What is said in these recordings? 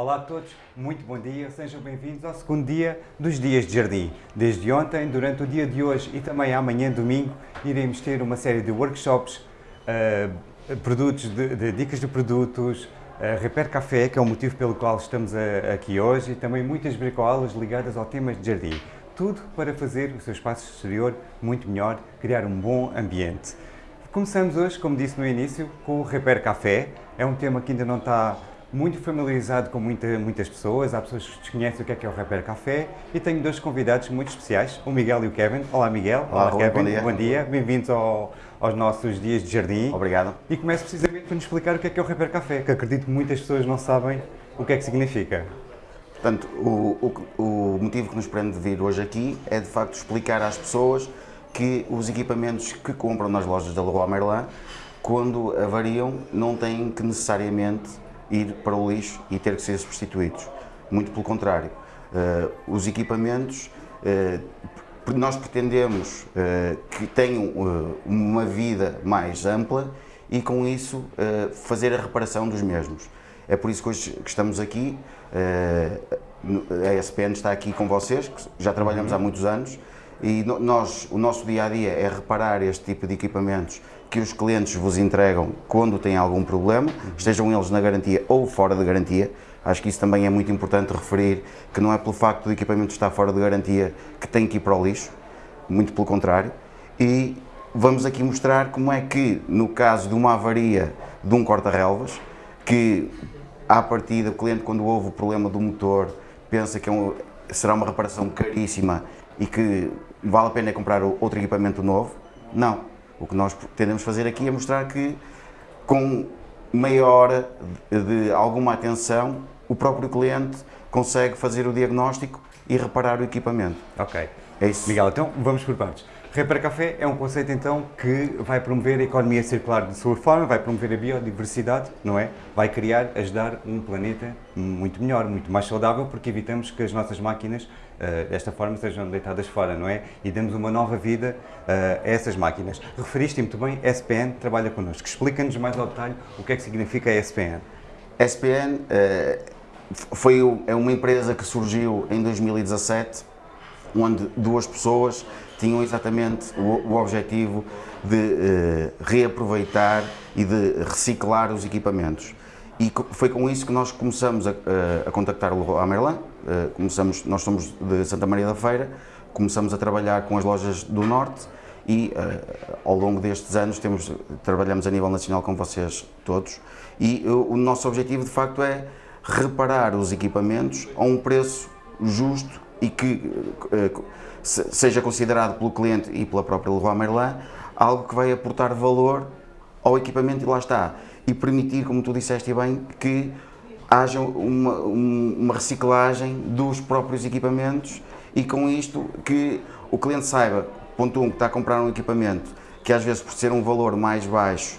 Olá a todos, muito bom dia, sejam bem-vindos ao segundo dia dos Dias de Jardim. Desde ontem, durante o dia de hoje e também amanhã, domingo, iremos ter uma série de workshops, uh, produtos de, de, dicas de produtos, uh, Repair Café, que é o motivo pelo qual estamos a, eh, aqui hoje, e também muitas bricolas ligadas ao tema de jardim. Tudo para fazer o seu espaço exterior muito melhor, criar um bom ambiente. Começamos hoje, como disse no início, com o Repair Café. É um tema que ainda não está muito familiarizado com muita, muitas pessoas, há pessoas que desconhecem o que é que é o Repair Café e tenho dois convidados muito especiais, o Miguel e o Kevin. Olá Miguel, olá, olá Kevin, bom dia. Bom dia. Bem-vindos ao, aos nossos dias de jardim. Obrigado. E começo precisamente por nos explicar o que é que é o Repair Café, que acredito que muitas pessoas não sabem o que é que significa. Portanto, o, o, o motivo que nos prende de vir hoje aqui é de facto explicar às pessoas que os equipamentos que compram nas lojas da Leroy Merlin, quando avariam, não têm que necessariamente ir para o lixo e ter que ser substituídos. Muito pelo contrário. Uh, os equipamentos, uh, nós pretendemos uh, que tenham uma vida mais ampla e com isso fazer a reparação dos mesmos. É por isso que hoje que estamos aqui, a SPN está aqui com vocês, já trabalhamos há muitos anos, e nós, o nosso dia a dia é reparar este tipo de equipamentos que os clientes vos entregam quando têm algum problema, estejam eles na garantia ou fora de garantia. Acho que isso também é muito importante referir, que não é pelo facto do equipamento estar fora de garantia que tem que ir para o lixo, muito pelo contrário. E vamos aqui mostrar como é que, no caso de uma avaria de um corta-relvas, que à partida o cliente quando ouve o problema do motor pensa que é um, será uma reparação caríssima e que vale a pena comprar outro equipamento novo. Não. O que nós tendemos fazer aqui é mostrar que com meia hora de alguma atenção o próprio cliente consegue fazer o diagnóstico e reparar o equipamento. Ok. É isso. Miguel, então vamos por partes. Repara Café é um conceito então que vai promover a economia circular de sua forma, vai promover a biodiversidade, não é? Vai criar, ajudar um planeta muito melhor, muito mais saudável, porque evitamos que as nossas máquinas uh, desta forma sejam deitadas fora, não é? E damos uma nova vida uh, a essas máquinas. Referiste muito bem, SPN trabalha connosco. Explica-nos mais ao detalhe o que é que significa a SPN. SPN eh, foi, é uma empresa que surgiu em 2017, onde duas pessoas tinham exatamente o, o objetivo de uh, reaproveitar e de reciclar os equipamentos. E foi com isso que nós começamos a, eh, a contactar o Leroy Merlin, uh, começamos, nós somos de Santa Maria da Feira, começamos a trabalhar com as lojas do Norte e ao longo destes anos temos, trabalhamos a nível nacional com vocês todos e o nosso objetivo de facto é reparar os equipamentos a um preço justo e que seja considerado pelo cliente e pela própria Leroy Merlin algo que vai aportar valor ao equipamento e lá está. E permitir, como tu disseste bem, que haja uma, uma reciclagem dos próprios equipamentos e com isto que o cliente saiba, ponto 1, um, que está a comprar um equipamento que às vezes por ser um valor mais baixo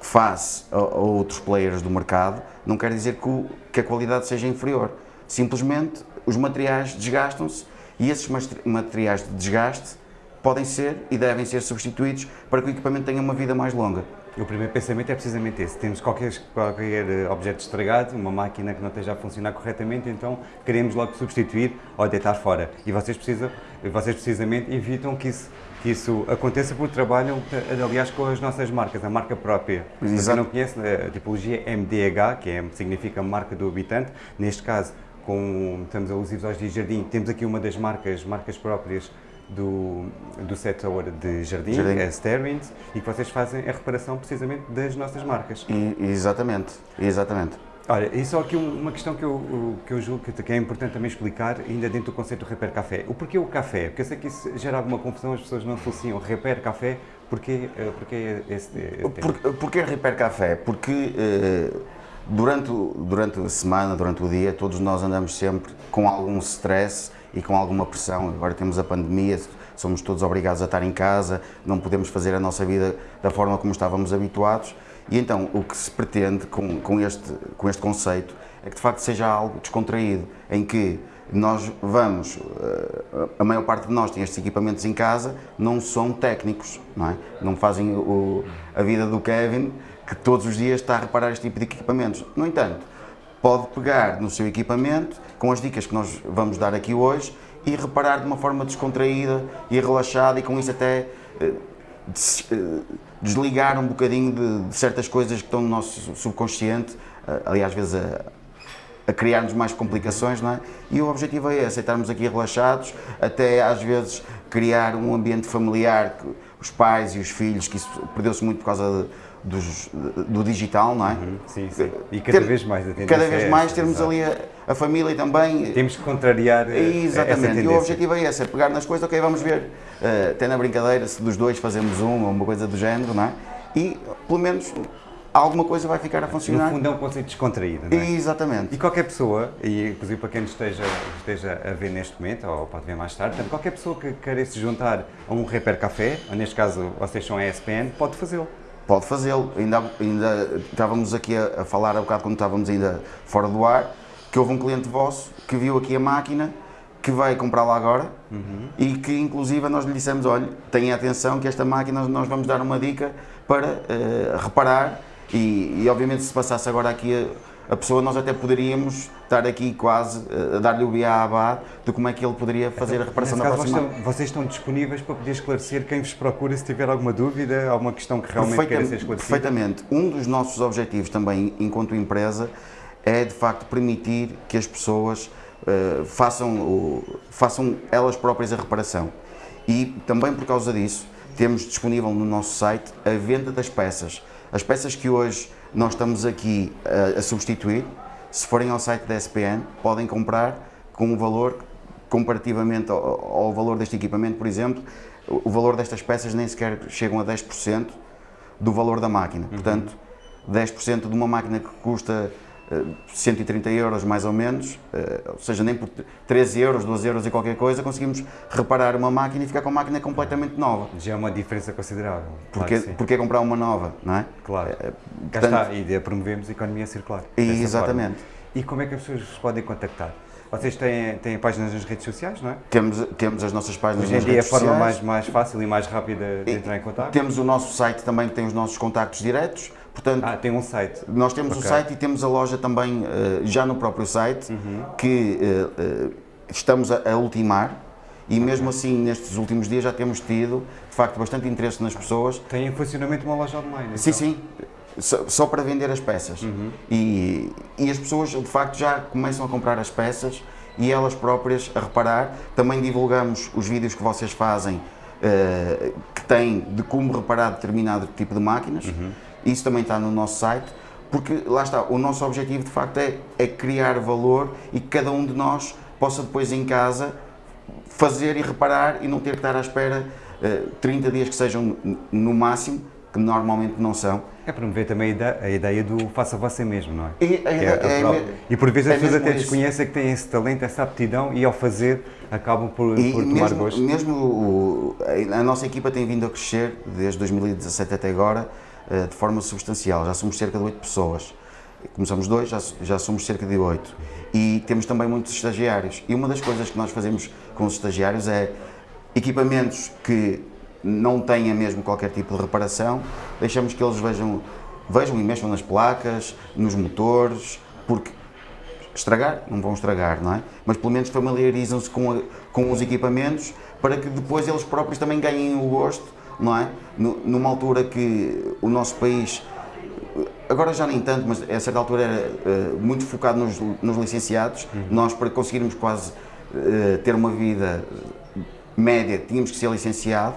face a, a outros players do mercado, não quer dizer que, o, que a qualidade seja inferior. Simplesmente os materiais desgastam-se e esses materiais de desgaste podem ser e devem ser substituídos para que o equipamento tenha uma vida mais longa. O primeiro pensamento é precisamente esse. Temos qualquer, qualquer eh, objeto estragado, uma máquina que não esteja a funcionar corretamente, então queremos logo substituir ou deitar fora. E vocês, precisam, vocês precisamente evitam que isso, que isso aconteça porque trabalham, eh, aliás, com as nossas marcas, a marca própria. Se não conhece, a tipologia MDH, que é, significa marca do habitante, neste caso com, estamos alusivos aos dias de jardim, temos aqui uma das marcas, marcas próprias do, do setor de jardim, jardim. é Sterwins, e que vocês fazem a reparação precisamente das nossas marcas. E, exatamente, exatamente. Olha, e só aqui uma questão que eu, que eu julgo que é importante também explicar, ainda dentro do conceito do Repair Café. O porquê o café? Porque eu sei que isso gera alguma confusão, as pessoas não associam Repair Café, porquê, eh, porquê esse, esse Por, Porquê Repair Café? Porque... Uh, Durante, durante a semana, durante o dia, todos nós andamos sempre com algum stress e com alguma pressão. Agora temos a pandemia, somos todos obrigados a estar em casa, não podemos fazer a nossa vida da forma como estávamos habituados. E então o que se pretende com, com, este, com este conceito é que de facto seja algo descontraído, em que nós vamos, eh, a maior parte de nós tem estes equipamentos em casa, não são técnicos, não é? Não fazem o, a vida do Kevin que todos os dias está a reparar este tipo de equipamentos. No entanto, pode pegar no seu equipamento, com as dicas que nós vamos dar aqui hoje, e reparar de uma forma descontraída e relaxada e com isso até eh, eh, desligar um bocadinho de, certas coisas que estão no nosso subconsciente, eh, ali às vezes a, a criar-nos mais complicações, não é? E o objetivo é esse, é aqui relaxados, até às vezes criar um ambiente familiar, os pais e os filhos, que isso perdeu-se muito por causa de, dos, do digital, não é? Uhum, sim, sim. E cada Ter, vez mais a Cada vez mais termos ali a, a, família também. Temos que contrariar Exatamente, e o objetivo é esse, é pegar nas coisas, ok, vamos ver, uh, até na brincadeira, se dos dois fazemos um ou uma coisa do género, não é? E, pelo menos, alguma coisa vai ficar a funcionar. No fundo é um conceito descontraído, não é? Exatamente. E qualquer pessoa, e inclusive para quem esteja, esteja a ver neste momento, ou pode ver mais tarde, portanto, qualquer pessoa que queira se juntar a um Repair Café, ou neste caso vocês são a ESPN, pode fazê-lo pode fazê-lo. Ainda, ainda estávamos aqui a, a, falar há bocado quando estávamos ainda fora do ar, que houve um cliente vosso que viu aqui a máquina, que vai comprá-la agora uhum. e que inclusive nós lhe dissemos, olha, tenha atenção que esta máquina nós vamos dar uma dica para uh, reparar e, e, obviamente se passasse agora aqui a, a pessoa, nós até poderíamos estar aqui quase a dar-lhe o beabá de como é que ele poderia fazer então, a reparação da caso, próxima. Vocês estão, vocês estão disponíveis para poder esclarecer quem vos procura se tiver alguma dúvida, alguma questão que realmente queira ser esclarecida? Perfeitamente. Um dos nossos objetivos também, enquanto empresa, é de facto permitir que as pessoas uh, façam, uh, façam elas próprias a reparação. E também por causa disso, temos disponível no nosso site a venda das peças. As peças que hoje nós estamos aqui a, a substituir, se forem ao site da SPN, podem comprar com um valor comparativamente ao, ao, valor deste equipamento, por exemplo, o valor destas peças nem sequer chegam a 10% do valor da máquina. Uhum. Portanto, 10% de uma máquina que custa 130 euros mais ou menos, eh, ou seja, nem por 13 euros, 12 euros e qualquer coisa, conseguimos reparar uma máquina e ficar com a máquina completamente nova. Já é uma diferença considerável. Porque, claro porque comprar uma nova, não é? Claro. É, Cá está, e promovemos a economia circular. Exatamente. Forma. E como é que as pessoas podem contactar? Vocês têm, têm páginas nas redes sociais, não é? Temos, temos as nossas páginas Hoje em dia é a forma mais, mais fácil e mais rápida de entrar em contato? Temos o nosso site também que tem os nossos contactos diretos. Portanto, ah, tem um site. Nós temos okay. o site e temos a loja também uh, já no próprio site uhum. que uh, uh, estamos a, a, ultimar e mesmo assim nestes últimos dias já temos tido de facto bastante interesse nas pessoas. Tem em funcionamento uma loja online? Então? Sim, sim só, só para vender as peças. Uhum. E, e as pessoas, de facto, já começam a comprar as peças e elas próprias a reparar. Também divulgamos os vídeos que vocês fazem uh, que têm de como reparar determinado tipo de máquinas. Uhum. Isso também está no nosso site. Porque lá está, o nosso objetivo de facto é, é criar valor e que cada um de nós possa depois em casa fazer e reparar e não ter que estar à espera uh, 30 dias que sejam no máximo que normalmente não são. É promover também a ideia do faça você mesmo, não é? E, é, é, é, e por vezes as pessoas até desconhecem que têm esse talento, essa aptidão e ao fazer acabam por, e por tomar gosto. Mesmo o, a nossa equipa tem vindo a crescer desde 2017 até agora eh, de forma substancial, já somos cerca de 8 pessoas. Começamos dois, já, já somos cerca de 8. E temos também muitos estagiários. E uma das coisas que nós fazemos com os estagiários é equipamentos que não tenha mesmo qualquer tipo de reparação, deixamos que eles vejam, vejam e mexam nas placas, nos motores, porque estragar, não vão estragar, não é? Mas pelo menos familiarizam-se com, com os equipamentos para que depois eles próprios também ganhem o gosto, não é? numa altura que o nosso país, agora já nem tanto, mas a certa altura era uh, muito focado nos, nos licenciados, uhum. nós para conseguirmos quase uh, ter uma vida média tínhamos que ser licenciado,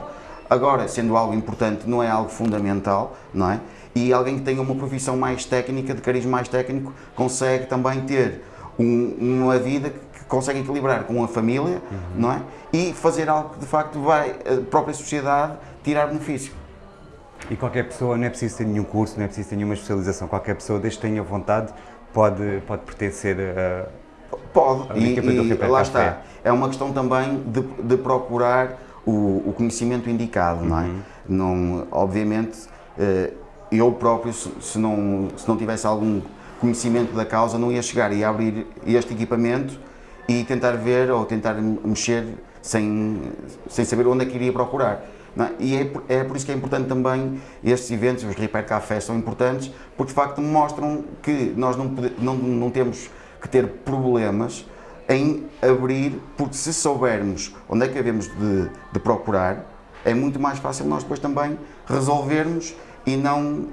Agora, sendo algo importante, não é algo fundamental, não é? E alguém que tenha uma profissão mais técnica, de cariz mais técnico, consegue também ter um, uma vida que consegue equilibrar com a família, uhum. não é? E fazer algo que de facto vai a própria sociedade tirar benefício. E qualquer pessoa, não é preciso ter nenhum curso, não é preciso ter nenhuma especialização, qualquer pessoa, desde que tenha vontade, pode, pode pertencer a. Pode, e, e lá está. É uma questão também de, de procurar o, o conhecimento indicado, uhum. não é? Não, obviamente, eh, eu próprio, se não, se não tivesse algum conhecimento da causa, não ia chegar e abrir este equipamento e tentar ver ou tentar mexer sem, sem saber onde é que iria procurar. é? E é, é, por isso que é importante também estes eventos, os Repair Cafés são importantes, porque de facto mostram que nós não, pode, não, não temos que ter problemas em abrir, porque se soubermos onde é que devemos de, de procurar, é muito mais fácil nós depois também resolvermos e não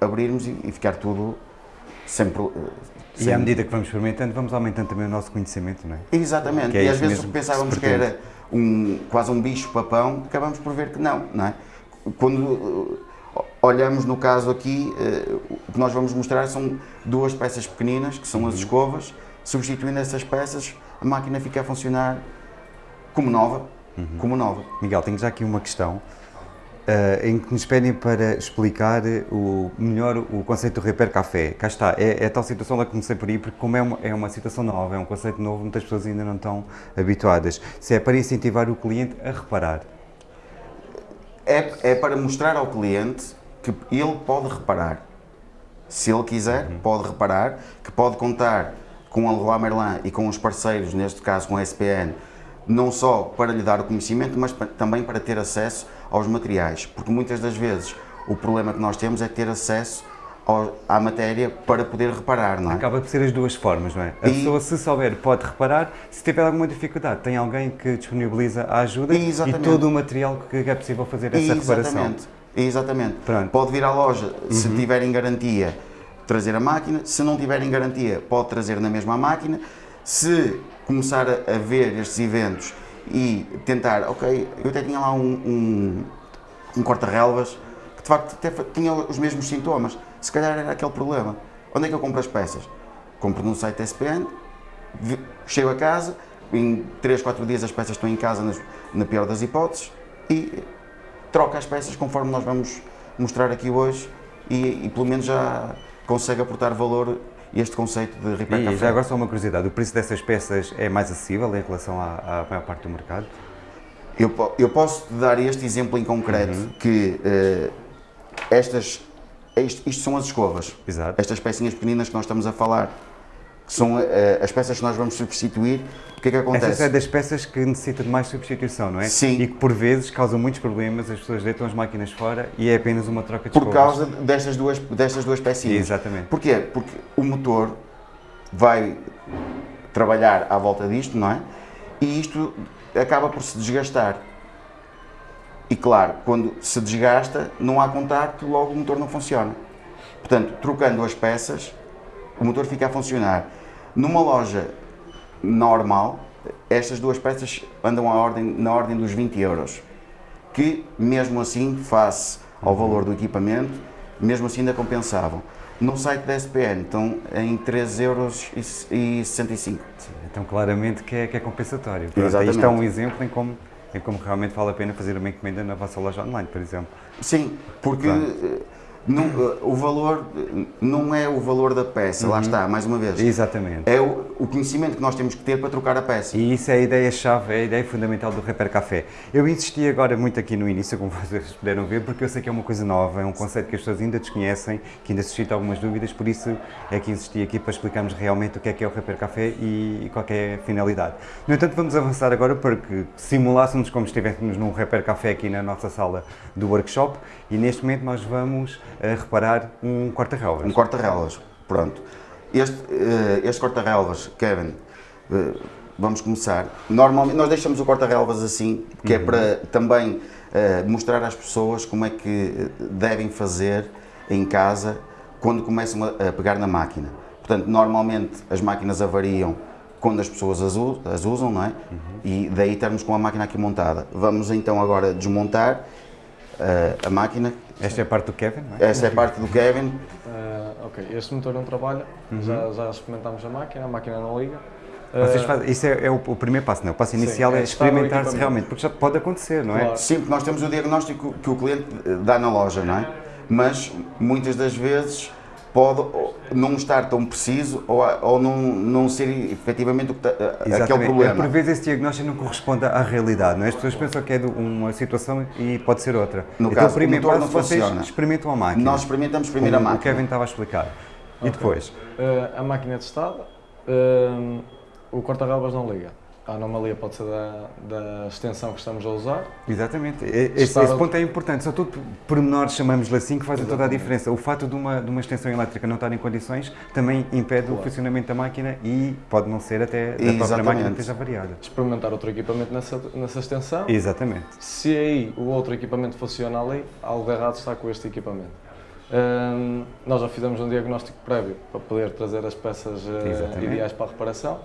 abrirmos e, e ficar tudo sempre. E à medida que vamos experimentando, vamos aumentando também o nosso conhecimento, não é? Exatamente. É e às vezes pensávamos que era um, quase um bicho-papão, acabamos por ver que não, não é? Quando eh, olhamos no caso aqui, eh, o que nós vamos mostrar são duas peças pequeninas, que são as uhum. escovas, substituindo essas peças, a máquina fica a funcionar como nova, uhum. como nova. Miguel, tenho já aqui uma questão. Uh, em que nos pedem para explicar o melhor o conceito do Repair Café. Cá está, é, é tal situação lá que comecei por aí, porque como é uma, é uma situação nova, é um conceito novo, muitas pessoas ainda não estão habituadas. Se é para incentivar o cliente a reparar. É, é para mostrar ao cliente que ele pode reparar. Se ele quiser, uhum. pode reparar, que pode contar com a Leroy Merlin e com os parceiros, neste caso com a SPN, não só para lhe dar o conhecimento, mas também para ter acesso aos materiais, porque muitas das vezes o problema que nós temos é ter acesso ao, à matéria para poder reparar, não é? Acaba por ser as duas formas, não é? A e... pessoa, se souber, pode reparar, se tiver alguma dificuldade, tem alguém que disponibiliza a ajuda Exatamente. e todo o material que é possível fazer essa Exatamente. reparação. Exatamente. Pronto. Pode vir à loja, uhum. se tiver em garantia, trazer a máquina, se não tiver em garantia, pode trazer na mesma máquina. Se começar a ver estes eventos e tentar, ok, eu até tinha lá um, um, um corta-relvas que de facto até tinha os mesmos sintomas, se calhar era aquele problema. Onde é que eu compro as peças? Compro no site SPN, chego a casa, em 3, 4 dias as peças estão em casa na pior das hipóteses e troca as peças conforme nós vamos mostrar aqui hoje e, e pelo menos já consegue aportar valor este conceito de repair E já agora só uma curiosidade, o preço dessas peças é mais acessível em relação à, à maior parte do mercado? Eu, eu posso dar este exemplo em concreto, uhum. que uh, estas, isto, isto, são as escovas, Exato. estas pecinhas pequeninas que nós estamos a falar, que são uh, as peças que nós vamos substituir, o que é que acontece? Essas é das peças que necessitam de mais substituição, não é? Sim. E que por vezes causam muitos problemas, as pessoas deitam as máquinas fora e é apenas uma troca de Por causa destas duas, destas duas pecinhas. Exatamente. Porquê? Porque o motor vai trabalhar à volta disto, não é? E isto acaba por se desgastar. E claro, quando se desgasta, não há contacto, logo o motor não funciona. Portanto, trocando as peças, o motor fica a funcionar. Numa loja normal, estas duas peças andam à ordem, na ordem dos 20 euros, que mesmo assim, face ao valor do equipamento, mesmo assim ainda compensavam. No site da SPN estão em 3,65 euros. Então claramente que é, que é compensatório. Exatamente. Isto é um exemplo em como, em como realmente vale a pena fazer uma encomenda na vossa loja online, por exemplo. Sim, porque... Não, o valor não é o valor da peça, uhum. lá está, mais uma vez. Exatamente. É o, o, conhecimento que nós temos que ter para trocar a peça. E isso é a ideia-chave, é a ideia fundamental do Repair Café. Eu insisti agora muito aqui no início, como vocês puderam ver, porque eu sei que é uma coisa nova, é um conceito que as pessoas ainda desconhecem, que ainda suscita algumas dúvidas, por isso é que insisti aqui para explicarmos realmente o que é que é o Repair Café e, e qual é a finalidade. No entanto, vamos avançar agora para que simulássemos como se estivéssemos num Repair Café aqui na nossa sala do workshop e neste momento nós vamos a reparar um corta-relvas. Um corta-relvas, pronto. Este, uh, este corta-relvas, Kevin, uh, vamos começar. Normalmente nós deixamos o corta-relvas assim, que é uhum. é para também uh, mostrar às pessoas como é que devem fazer em casa quando começam a, pegar na máquina. Portanto, normalmente as máquinas avariam quando as pessoas as, usam, não é? Uhum. E daí termos com a máquina aqui montada. Vamos então agora desmontar a máquina esta é a parte do Kevin, não é? Esta é a parte do Kevin. Uh, ok, este motor não trabalha, uhum. já, já experimentámos a máquina, a máquina não liga. Vocês fazem, isso é, é o, o, primeiro passo, não é? O passo inicial Sim, é, é experimentar-se realmente, porque já pode acontecer, não é? Claro. Sim, porque nós temos o diagnóstico que o cliente dá na loja, não é? Mas muitas das vezes pode não estar tão preciso ou, ou não, não ser efetivamente aquele problema. É, por vezes esse diagnóstico não corresponde à realidade, não é? As pessoas pensam que é uma situação e pode ser outra. No então, caso, o primeiro passo, vocês funciona. experimentam a máquina. Nós experimentamos primeiro a máquina. O Kevin estava a explicar. Okay. E depois? Uh, a máquina é testada, uh, o corta-relvas não liga. A anomalia pode ser da, da extensão que estamos a usar. Exatamente. Esse, Estar esse ponto é importante. São tudo pormenores, chamamos-lhe assim, que fazem toda a diferença. O fato de uma, de uma extensão elétrica não estar em condições também impede o Claro. funcionamento da máquina e pode não ser até da própria Exatamente. máquina que esteja variada. Experimentar outro equipamento nessa, nessa extensão. Exatamente. Se aí o outro equipamento funciona ali, algo errado está com este equipamento. Hum, nós já fizemos um diagnóstico prévio para poder trazer as peças Exatamente. ideais para a reparação.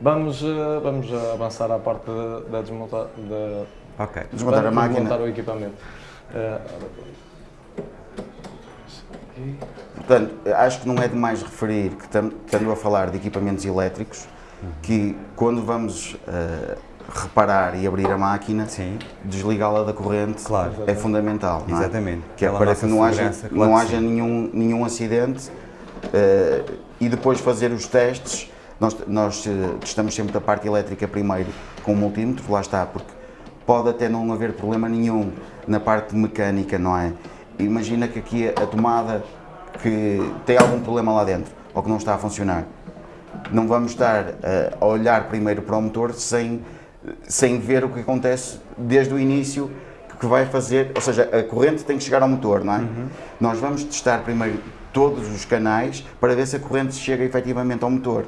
Vamos, eh, vamos avançar à parte da, desmontar, da, Ok. Desmontar a máquina. desmontar o equipamento. Eh. Portanto, acho que não é demais referir que estando a falar de equipamentos elétricos, que quando vamos eh, reparar e abrir a máquina, Sim, desligá-la da corrente Claro. é fundamental. não é? exatamente. Que é para que não haja, claro não que haja nenhum, nenhum acidente eh, e depois fazer os testes. Nós, nós eh, testamos sempre a parte elétrica primeiro com o multímetro, lá está, porque pode até não haver problema nenhum na parte mecânica, não é? Imagina que aqui a tomada que tem algum problema lá dentro ou que não está a funcionar. Não vamos estar eh, a olhar primeiro para o motor sem, sem ver o que acontece desde o início que vai fazer, ou seja, a corrente tem que chegar ao motor, não é? Nós vamos testar primeiro todos os canais para ver se a corrente chega efetivamente ao motor.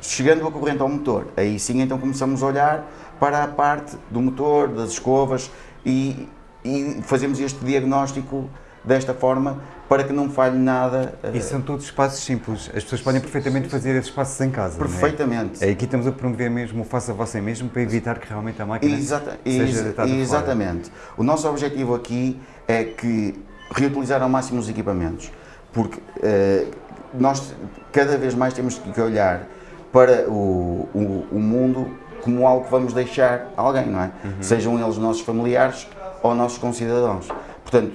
Chegando a corrente ao motor, aí sim então começamos a olhar para a parte do motor, das escovas e, e fazemos este diagnóstico desta forma para que não falhe nada. eh, E são todos espaços simples. As pessoas podem perfeitamente fazer esses espaços em casa. é? perfeitamente. É, aqui estamos a promover mesmo o faça você mesmo para evitar que realmente a máquina Exata- seja deitada exatamente. O nosso objetivo aqui é que reutilizar ao máximo os equipamentos, porque eh, nós cada vez mais temos que olhar para o, o, o mundo como algo que vamos deixar a alguém, não é? Uhum. Sejam eles nossos familiares ou nossos concidadãos. Portanto,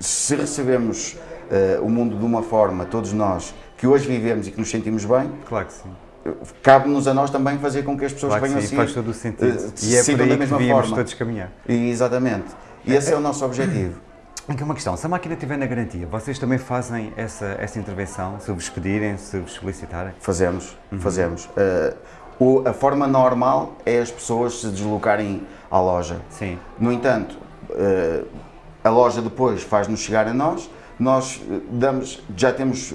se recebemos eh, o mundo de uma forma, todos nós, que hoje vivemos e que nos sentimos bem, Claro que sim. cabe-nos a nós também fazer com que as pessoas Claro venham sim, assim. faz todo o sentido. eh, e é por aí da que mesma devíamos forma. todos caminhar. E, Exatamente. E esse é o nosso objetivo. Aqui uma questão, se a máquina estiver na garantia, vocês também fazem essa, essa intervenção, se vos pedirem, se vos solicitarem? Fazemos, Uhum. fazemos. Eh, o- a forma normal é as pessoas se deslocarem à loja. Sim. No entanto, eh, a loja depois faz-nos chegar a nós, nós eh, damos, já temos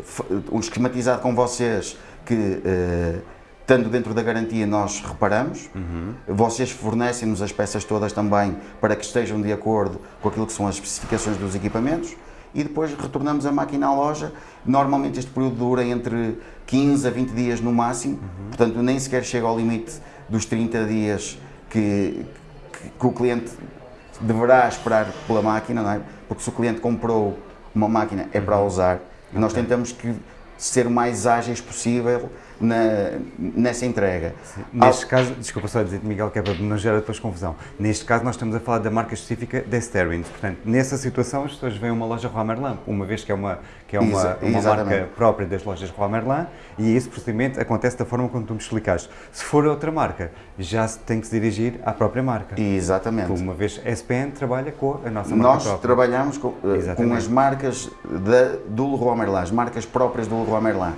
f- um esquematizado com vocês que, estando dentro da garantia, nós reparamos. Vocês fornecem-nos as peças todas também para que estejam de acordo com aquilo que são as especificações dos equipamentos e depois retornamos a máquina à loja. Normalmente este período dura entre 15 a 20 dias no máximo, portanto nem sequer chega ao limite dos 30 dias que, que- que o cliente deverá esperar pela máquina, é? Porque se o cliente comprou uma máquina é para a usar nós tentamos que ser o mais ágeis possível na, nessa entrega. Neste caso, desculpa só dizer, Miguel, que é para não gerar depois confusão. Neste caso, nós estamos a falar da marca específica da Sterling. Portanto, nessa situação, as pessoas veem uma loja Merlin, uma vez que é uma, que é uma, uma marca própria das lojas Merlin, e esse procedimento acontece da forma como tu me explicaste. Se for outra marca, já se tem que se dirigir à própria marca. Exatamente. Uma vez a SPN trabalha com a nossa marca Nós própria. trabalhamos com, eh, com as marcas da, do Leroy Merlin, as marcas próprias do Leroy Merlin.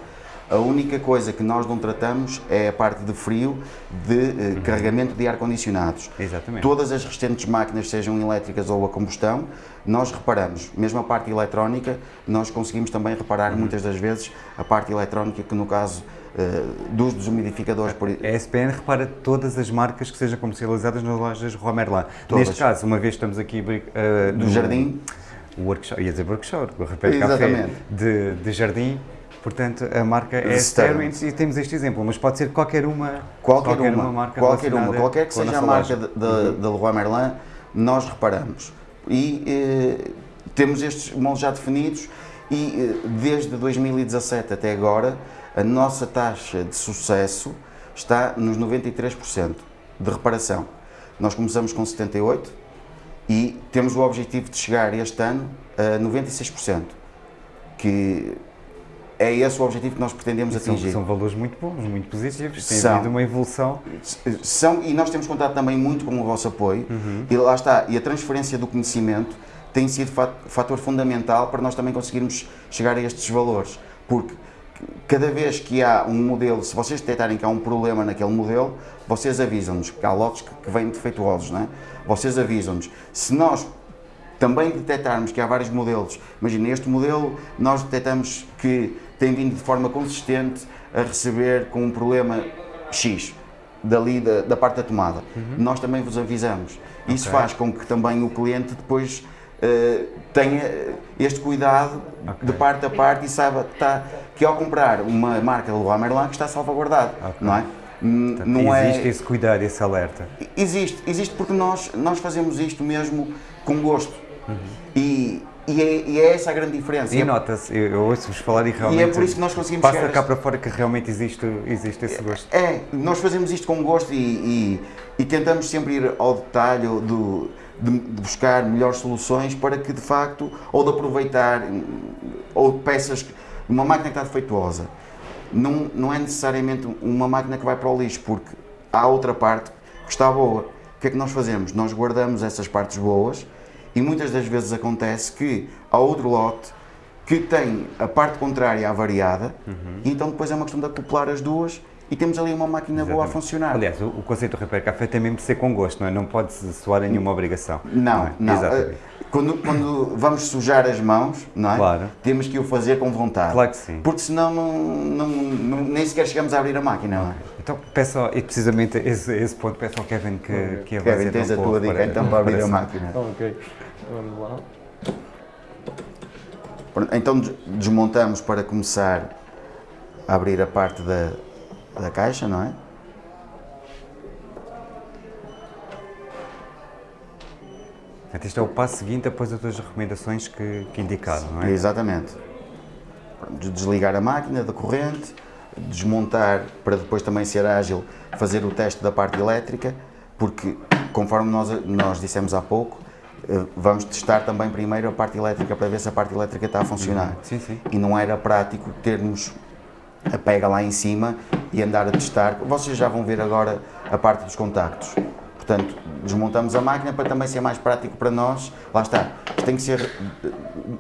A única coisa que nós não tratamos é a parte de frio, de eh, carregamento de ar-condicionados. Uhum. Exatamente. Todas as restantes máquinas, sejam elétricas ou a combustão, nós reparamos. Mesmo a parte eletrónica, nós conseguimos também reparar Uhum. muitas das vezes a parte eletrónica, que no caso eh, dos desumidificadores, por, A SPN repara todas as marcas que sejam comercializadas nas lojas Merlin. Todas. Neste caso, uma vez estamos aqui uh, do jardim, workshop, ia dizer workshop, repete café de, de jardim, portanto a marca é. Sterling e temos este exemplo, mas pode ser qualquer uma, Qualquer, uma, marca qualquer uma, qualquer que seja a marca da- da Leroy Merlin, nós reparamos. E eh, temos estes moldes já definidos e eh, desde 2017 até agora a nossa taxa de sucesso está nos 93% de reparação. Nós começamos com 78% e temos o objetivo de chegar este ano a 96%, que é esse o objetivo que nós pretendemos São, atingir. são valores muito bons, muito positivos, tem São. havido uma evolução. São, e nós temos contado também muito com o vosso apoio, e lá está, e a transferência do conhecimento tem sido fa- fator fundamental para nós também conseguirmos chegar a estes valores, porque cada vez que há um modelo, se vocês detectarem que há um problema naquele modelo, vocês avisam-nos, que há lotes que, que vêm defeituosos, não é? Vocês avisam-nos. Se nós também detectarmos que há vários modelos, imagina, este modelo nós detectamos que tem vindo de forma consistente a receber com um problema X, dali da, da parte da tomada. Uhum. Nós também vos avisamos. Isso okay. faz com que também o cliente depois uh, tenha este cuidado okay. de parte a parte e saiba que, está, que ao comprar uma marca Leroy Merlin que está salvaguardado, okay. não é? Portanto, não é existe é... esse cuidado, esse alerta? Existe, existe porque nós, nós fazemos isto mesmo com gosto. Uhum. E, e é, e é, essa a grande diferença. E nota-se, eu ouço-vos falar e realmente. E é por isso que nós conseguimos. Passa cá para fora que realmente existe, existe esse gosto. É, nós fazemos isto com gosto e, e, tentamos sempre ir ao detalhe do, de, de, buscar melhores soluções para que de facto, ou de aproveitar, ou peças, uma máquina que está defeituosa, não, não é necessariamente uma máquina que vai para o lixo, porque há outra parte que está boa. O que é que nós fazemos? Nós guardamos essas partes boas e muitas das vezes acontece que há outro lote que tem a parte contrária avariada uhum. e então depois é uma questão de acoplar as duas e temos ali uma máquina Exatamente. boa a funcionar. Aliás, o, o conceito do Repair Café tem mesmo de ser com gosto, não é? Não pode soar a nenhuma obrigação. Não, não. É? não. Exatamente. Quando, quando, vamos sujar as mãos, não é? Claro. Temos que o fazer com vontade. Claro que sim. Porque senão não, não, não, nem sequer chegamos a abrir a máquina, não é? Então peço, e precisamente esse, esse ponto, peço ao Kevin que, okay. que Kevin, tens a tua dica então para abrir a máquina. Ok, vamos lá. Então desmontamos para começar a abrir a parte da, da caixa, não é? Este é o passo seguinte após as duas recomendações que, que indicaram, não é? Exatamente. Desligar a máquina da corrente, desmontar para depois também ser ágil, fazer o teste da parte elétrica, porque conforme nós, nós dissemos há pouco, vamos testar também primeiro a parte elétrica para ver se a parte elétrica está a funcionar. Sim, sim. E não era prático termos a pega lá em cima e andar a testar. Vocês já vão ver agora a parte dos contactos. Portanto, desmontamos a máquina para também ser mais prático para nós. Lá está, tem que ser eh,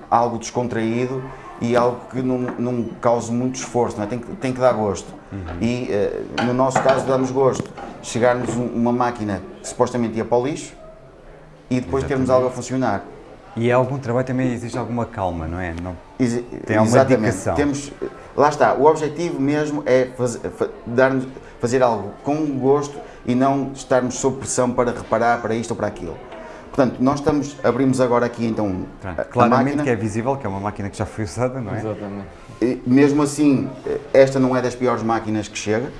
algo descontraído e algo que não, não cause muito esforço, não é? tem, que, tem que dar gosto. Uhum. E uh, no nosso caso damos gosto. Chegarmos uma máquina que supostamente ia para o lixo e depois Exatamente. termos algo a funcionar. E é algum trabalho também existe alguma calma, não é? Não, tem alguma Exatamente. dedicação. Temos, lá está, o objetivo mesmo é fazer, dar fazer algo com gosto e não estarmos sob pressão para reparar para isto ou para aquilo. Portanto, nós estamos, abrimos agora aqui então a, Claramente máquina. que é visível que é uma máquina que já foi usada, não é? Exatamente. E, mesmo assim, esta não é das piores máquinas que chega.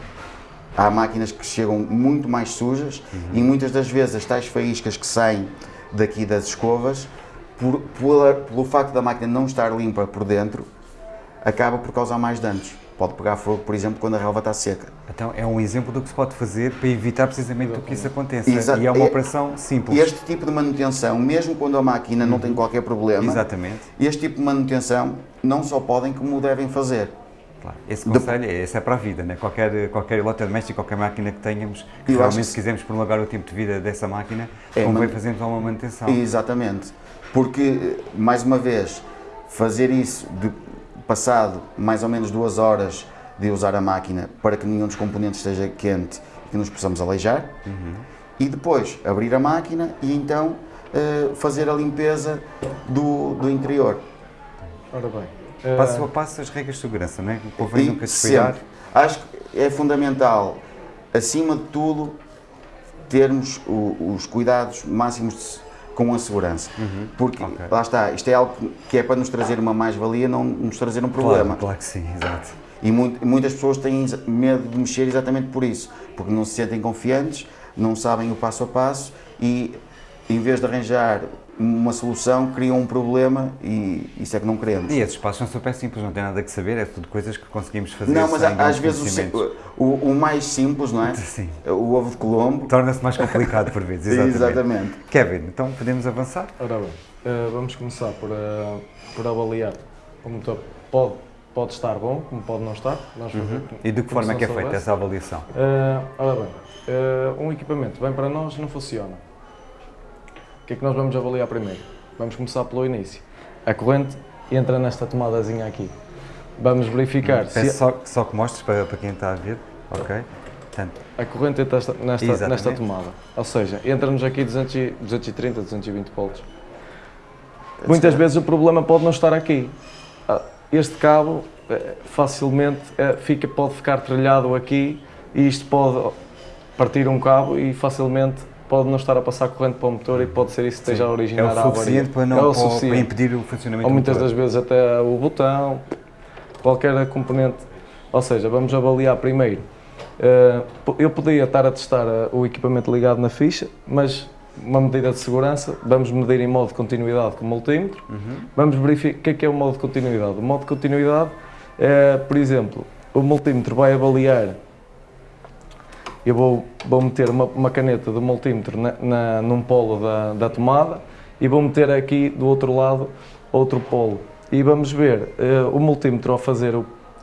Há máquinas que chegam muito mais sujas uhum. e muitas das vezes as tais faíscas que saem daqui das escovas por, pelo facto da máquina não estar limpa por dentro, acaba por causar mais danos. Pode pegar fogo, por exemplo, quando a relva está seca. Então é um exemplo do que se pode fazer para evitar precisamente que isso aconteça. Exa e é uma operação simples. Este tipo de manutenção, mesmo quando a máquina não tem qualquer problema, Exatamente. este tipo de manutenção não só podem como devem fazer. Claro. Esse conselho de... esse é para a vida, né? qualquer, qualquer eletrodoméstico, qualquer máquina que tenhamos, que realmente se quisermos prolongar o tempo de vida dessa máquina, é, convém man... fazermos uma manutenção. Exatamente. Porque, mais uma vez, fazer isso de passado mais ou menos duas horas de usar a máquina para que nenhum dos componentes esteja quente e que nos possamos aleijar, uhum. e depois abrir a máquina e então uh, fazer a limpeza do, do interior. Ora bem. Uh... Passo a passo as regras de segurança, não é? O povo nunca descuidar. Acho que é fundamental, acima de tudo, termos o, os cuidados máximos de com a segurança. Uhum. Porque, okay. lá está, isto é algo que é para nos trazer uma mais-valia, não nos trazer um problema. Claro, claro que sim, exato. E muito, muitas pessoas têm medo de mexer exatamente por isso, porque não se sentem confiantes, não sabem o passo a passo e, em vez de arranjar uma solução, criam um problema e isso é que não queremos. E esses passos são super simples, não tem nada que saber, é tudo coisas que conseguimos fazer Não, mas às vezes o, o, o, mais simples, não é? Sim. O ovo de Colombo. Torna-se mais complicado por vezes, exatamente. exatamente. Kevin, então podemos avançar? Ora bem, uh, vamos começar por, uh, por avaliar o motor. Pode, pode estar bom, como pode não estar. Nós uhum. E de que forma é que é feita essa avaliação? Uh, ora bem, um equipamento bem para nós não funciona que é que nós vamos avaliar primeiro? Vamos começar pelo início. A corrente entra nesta tomadazinha aqui. Vamos verificar se Peço só, só que mostres para, para quem está a ver. Ok. Portanto, a corrente entra nesta, nesta, tomada. Ou seja, entra-nos aqui 200, e- 230, 220 volts. Muitas vezes o problema pode não estar aqui. Ah, Este cabo eh, facilmente eh, fica, pode ficar trilhado aqui e isto pode partir um cabo e facilmente pode não estar a passar corrente para o motor e pode ser isso que esteja a é originar a o suficiente para, não, é o para- para suficiente. impedir o funcionamento Ou muitas das vezes até o botão, qualquer componente. Ou seja, vamos avaliar primeiro. Eh, eu podia estar a testar eh, o equipamento ligado na ficha, mas uma medida de segurança, vamos medir em modo de continuidade com o multímetro. Vamos verificar o que é, que é o modo de continuidade. O modo de continuidade é, por exemplo, o multímetro vai avaliar. Eu vou, vou meter uma, uma caneta do multímetro na, na- num polo da, da tomada e vou meter aqui do outro lado outro polo. E vamos ver, eh, o multímetro ao fazer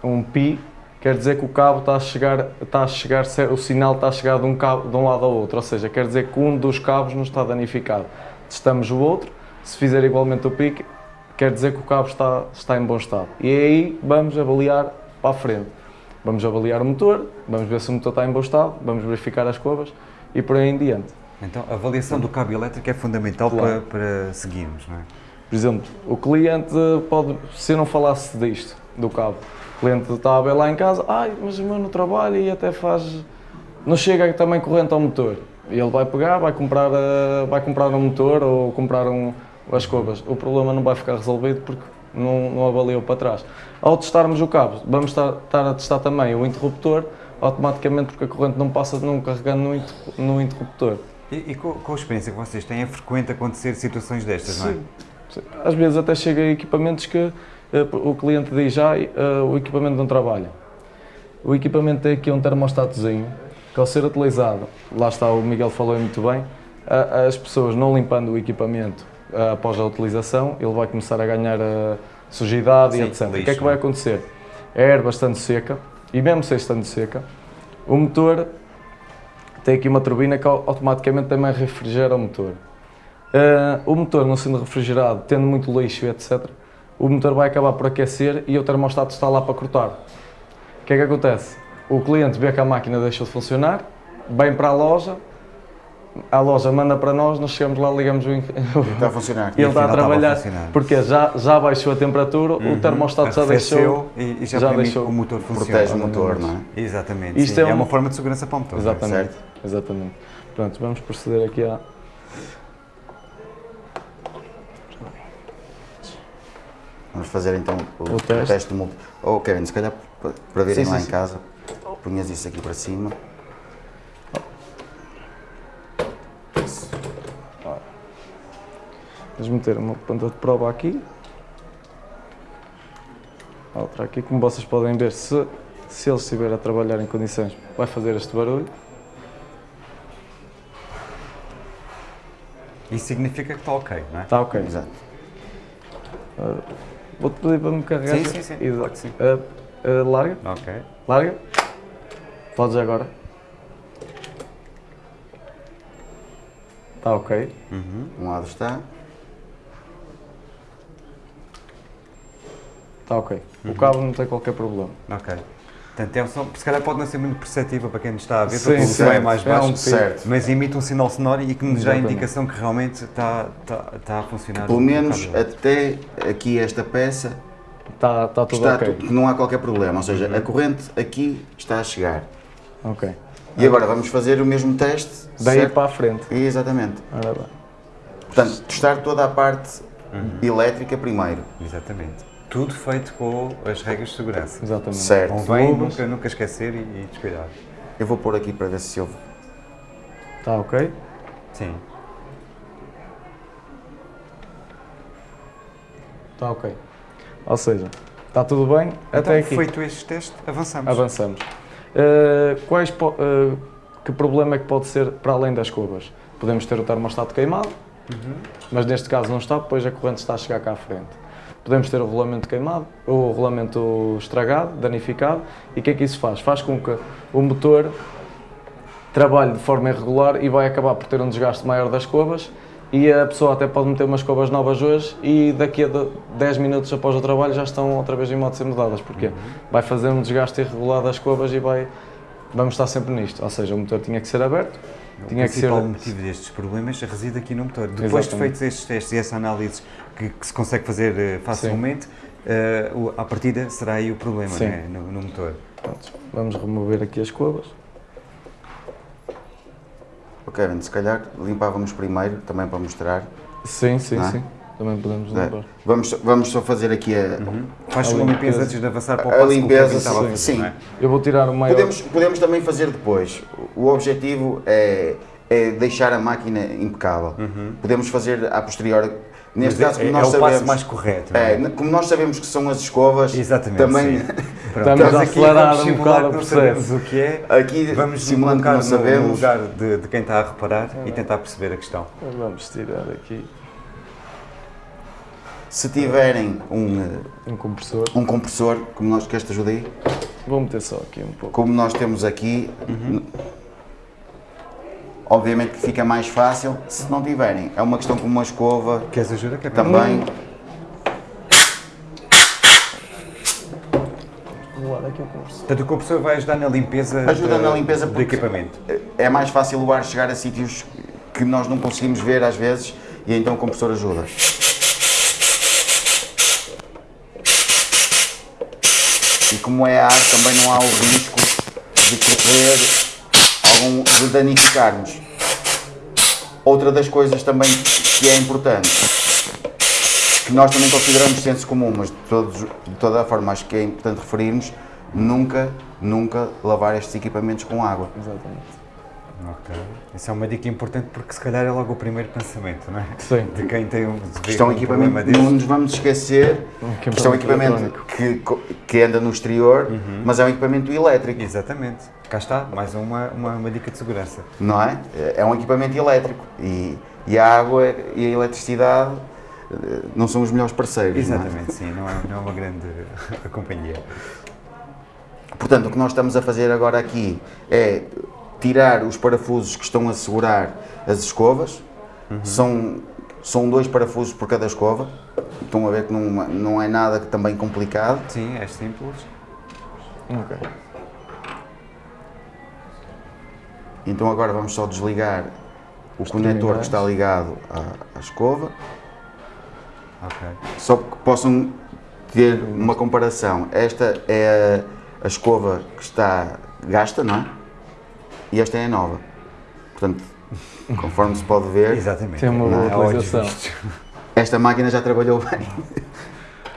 um pi, quer dizer que o cabo está a chegar, está a chegar, o sinal está a chegar de um, cabo, de um lado ao outro, ou seja, quer dizer que um dos cabos não está danificado. Testamos o outro, se fizer igualmente o pique, quer dizer que o cabo está, está em bom estado. E aí vamos avaliar para a frente. Vamos avaliar o motor, vamos ver se o motor está em bom estado, vamos verificar as curvas e por aí em diante. Então, a avaliação do cabo elétrico é fundamental Claro. para, para seguirmos, não é? Por exemplo, o cliente pode, se eu não falasse disto, do cabo, o cliente está a ver lá em casa, ai, mas o meu não trabalha e até faz. não chega também corrente ao motor. E ele vai pegar, vai comprar, eh, vai comprar um motor ou comprar um, as curvas. O problema não vai ficar resolvido porque não, não avaliou para trás. Ao testarmos o cabo, vamos estar, estar a testar também o interruptor, automaticamente porque a corrente não passa não carregando no, inter- no interruptor. E, e com, com a experiência que vocês têm, é frequente acontecer situações destas, não é? Sim. Sim. Às vezes até chega a equipamentos que eh, o cliente diz, ah, eh, o equipamento não trabalha. O equipamento tem aqui um termostatozinho que ao ser utilizado, lá está, o Miguel falou muito bem, as pessoas não limpando o equipamento após a utilização, ele vai começar a ganhar ah, sujidade Sim, e etc. o que é lixo, que vai é? acontecer? A air bastante seca, e mesmo sem estando seca, o motor tem aqui uma turbina que au- automaticamente também refrigera o motor. Uh, o motor não sendo refrigerado, tendo muito lixo etc., o motor vai acabar por aquecer e o termostato está lá para cortar. O que é que acontece? O cliente vê que a máquina deixou de funcionar, vem para a loja, a loja manda para nós, nós chegamos lá, ligamos o, Está a funcionar. e ele está a trabalhar, porque já, já baixou a temperatura, o termostato já deixou. E, e já, já deixou- que o motor funcione. Protege o motor, não é? Exatamente. Isto é é, um- uma forma de segurança para o motor. é? Exatamente, Certo. exatamente. Pronto, vamos proceder aqui à. Vamos fazer então o, O teste. teste do. Oh, Kevin, se calhar para, para verem Sim, lá sim, em sim. casa, punhas isso aqui para cima. Vamos meter uma ponta de prova aqui. Outra aqui, como vocês podem ver, se, se ele estiver a trabalhar em condições, vai fazer este barulho. Isso significa que está ok, não é? Está ok. Exato. Vou-te pedir para me carregar. Sim, sim, sim. E, sim. ah, ah, larga, Ok. larga. Podes agora. Está ok. Uhum. Um lado está. Está ok. O cabo não tem qualquer problema. Ok. Portanto, é um som, se calhar pode não ser muito perceptível para quem nos está a ver, porque o som é mais É um baixo, Certo. mas emite um sinal sonoro e que nos dá a indicação que realmente está, está, está a funcionar. Pelo o menos até aqui esta peça Está, está tudo está ok. tudo- que não há qualquer problema. Ou seja, a corrente aqui está a chegar. Ok. E agora vamos fazer o mesmo teste. Daí certo? para a frente. Exatamente. Ora bem. Portanto, testar toda a parte elétrica primeiro. Exatamente. Tudo feito com as regras de segurança. Exatamente. Certo. Convém Luvas. nunca, nunca esquecer e, e descuidar. Eu vou pôr aqui para ver se houve. Está ok? Sim. Está ok. Ou seja, está tudo bem Então, até aqui. feito este teste, avançamos. Avançamos. Uh, quais po- uh, que problema é que pode ser para além das curvas? Podemos ter o termostato queimado, mas neste caso não está, pois a corrente está a chegar cá à frente. Podemos ter o rolamento queimado, ou o rolamento estragado, danificado, e o que é que isso faz? Faz com que o motor trabalhe de forma irregular e vai acabar por ter um desgaste maior das curvas e a pessoa até pode meter umas escovas novas hoje e daqui a de- 10 minutos após o trabalho já estão outra vez em modo de ser mudadas, porque vai fazer um desgaste irregular das escovas e vai, vamos estar sempre nisto, ou seja, o motor tinha que ser aberto, O tinha que ser... principal motivo destes problemas reside aqui no motor. Depois de Exatamente. feitos estes testes e essa análise que, que se consegue fazer eh, facilmente, à partida será aí o problema Sim. né, no, no motor. Pronto, vamos remover aqui as escovas. Ok, Kevin, se calhar limpávamos primeiro, também para mostrar. Sim, sim, é? sim, também podemos É. limpar. Vamos, vamos só fazer aqui a, Faz A limpeza limpeza. antes de avançar para o A passo que limpeza, Kevin estava a sim, fazer, sim. é? Eu vou tirar o maior... Podemos, podemos também fazer depois. O objetivo é, é deixar a máquina impecável. Podemos fazer a posteriori. Neste Mas caso, é, como é nós o sabemos, passo mais correto. é? é, como nós sabemos que são as escovas, Exatamente. também Estamos a acelerar vamos um simular bocado o processo. que é. aqui Vamos simulando que não sabemos. no lugar de, de quem está a reparar e tentar perceber a questão. Vamos tirar aqui Se tiverem um, eh, um compressor. um compressor, como nós, queres te ajuda aí? Vou meter só aqui um pouco. Como nós temos aqui, n- obviamente que fica mais fácil. Se não tiverem, é uma questão como uma escova Queres ajuda, também. Aqui o compressor. Portanto, o compressor vai ajudar na limpeza, Ajuda de- na limpeza do equipamento. É mais fácil o ar chegar a sítios que nós não conseguimos ver às vezes e então o compressor ajuda. E como é ar, também não há o risco de correr algum de danificarmos. Outra das coisas também que é importante, que nós também consideramos senso comum, mas de, todos, de toda a forma acho que é importante referirmos, nunca, nunca lavar estes equipamentos com água. Exatamente. Ok. Isso é uma dica importante porque se calhar é logo o primeiro pensamento, não é? Sim. De quem tem um, de é um um equipamento, problema não nos vamos esquecer, que isto é um equipamento que, que anda no exterior, mas é um equipamento elétrico, Exatamente. Cá está, mais uma, uma, uma dica de segurança. não é? É um equipamento elétrico e, e a água e a eletricidade eh, não são os melhores parceiros. não é? Exatamente, sim. Não é, não é uma grande companhia. Portanto, o que nós estamos a fazer agora aqui é tirar os parafusos que estão a segurar as escovas. São, são dois parafusos por cada escova. Estão a ver que não, não é nada que também complicado. Sim, é simples. Ok. Então agora vamos só desligar o conector que está ligado à, à escova, Ok. só que possam ter uma comparação. Esta é a, a escova que está gasta, não é? E esta é a nova. Portanto, conforme se pode ver, Exatamente. Tem uma boa é olhos utilização. esta máquina já trabalhou bem.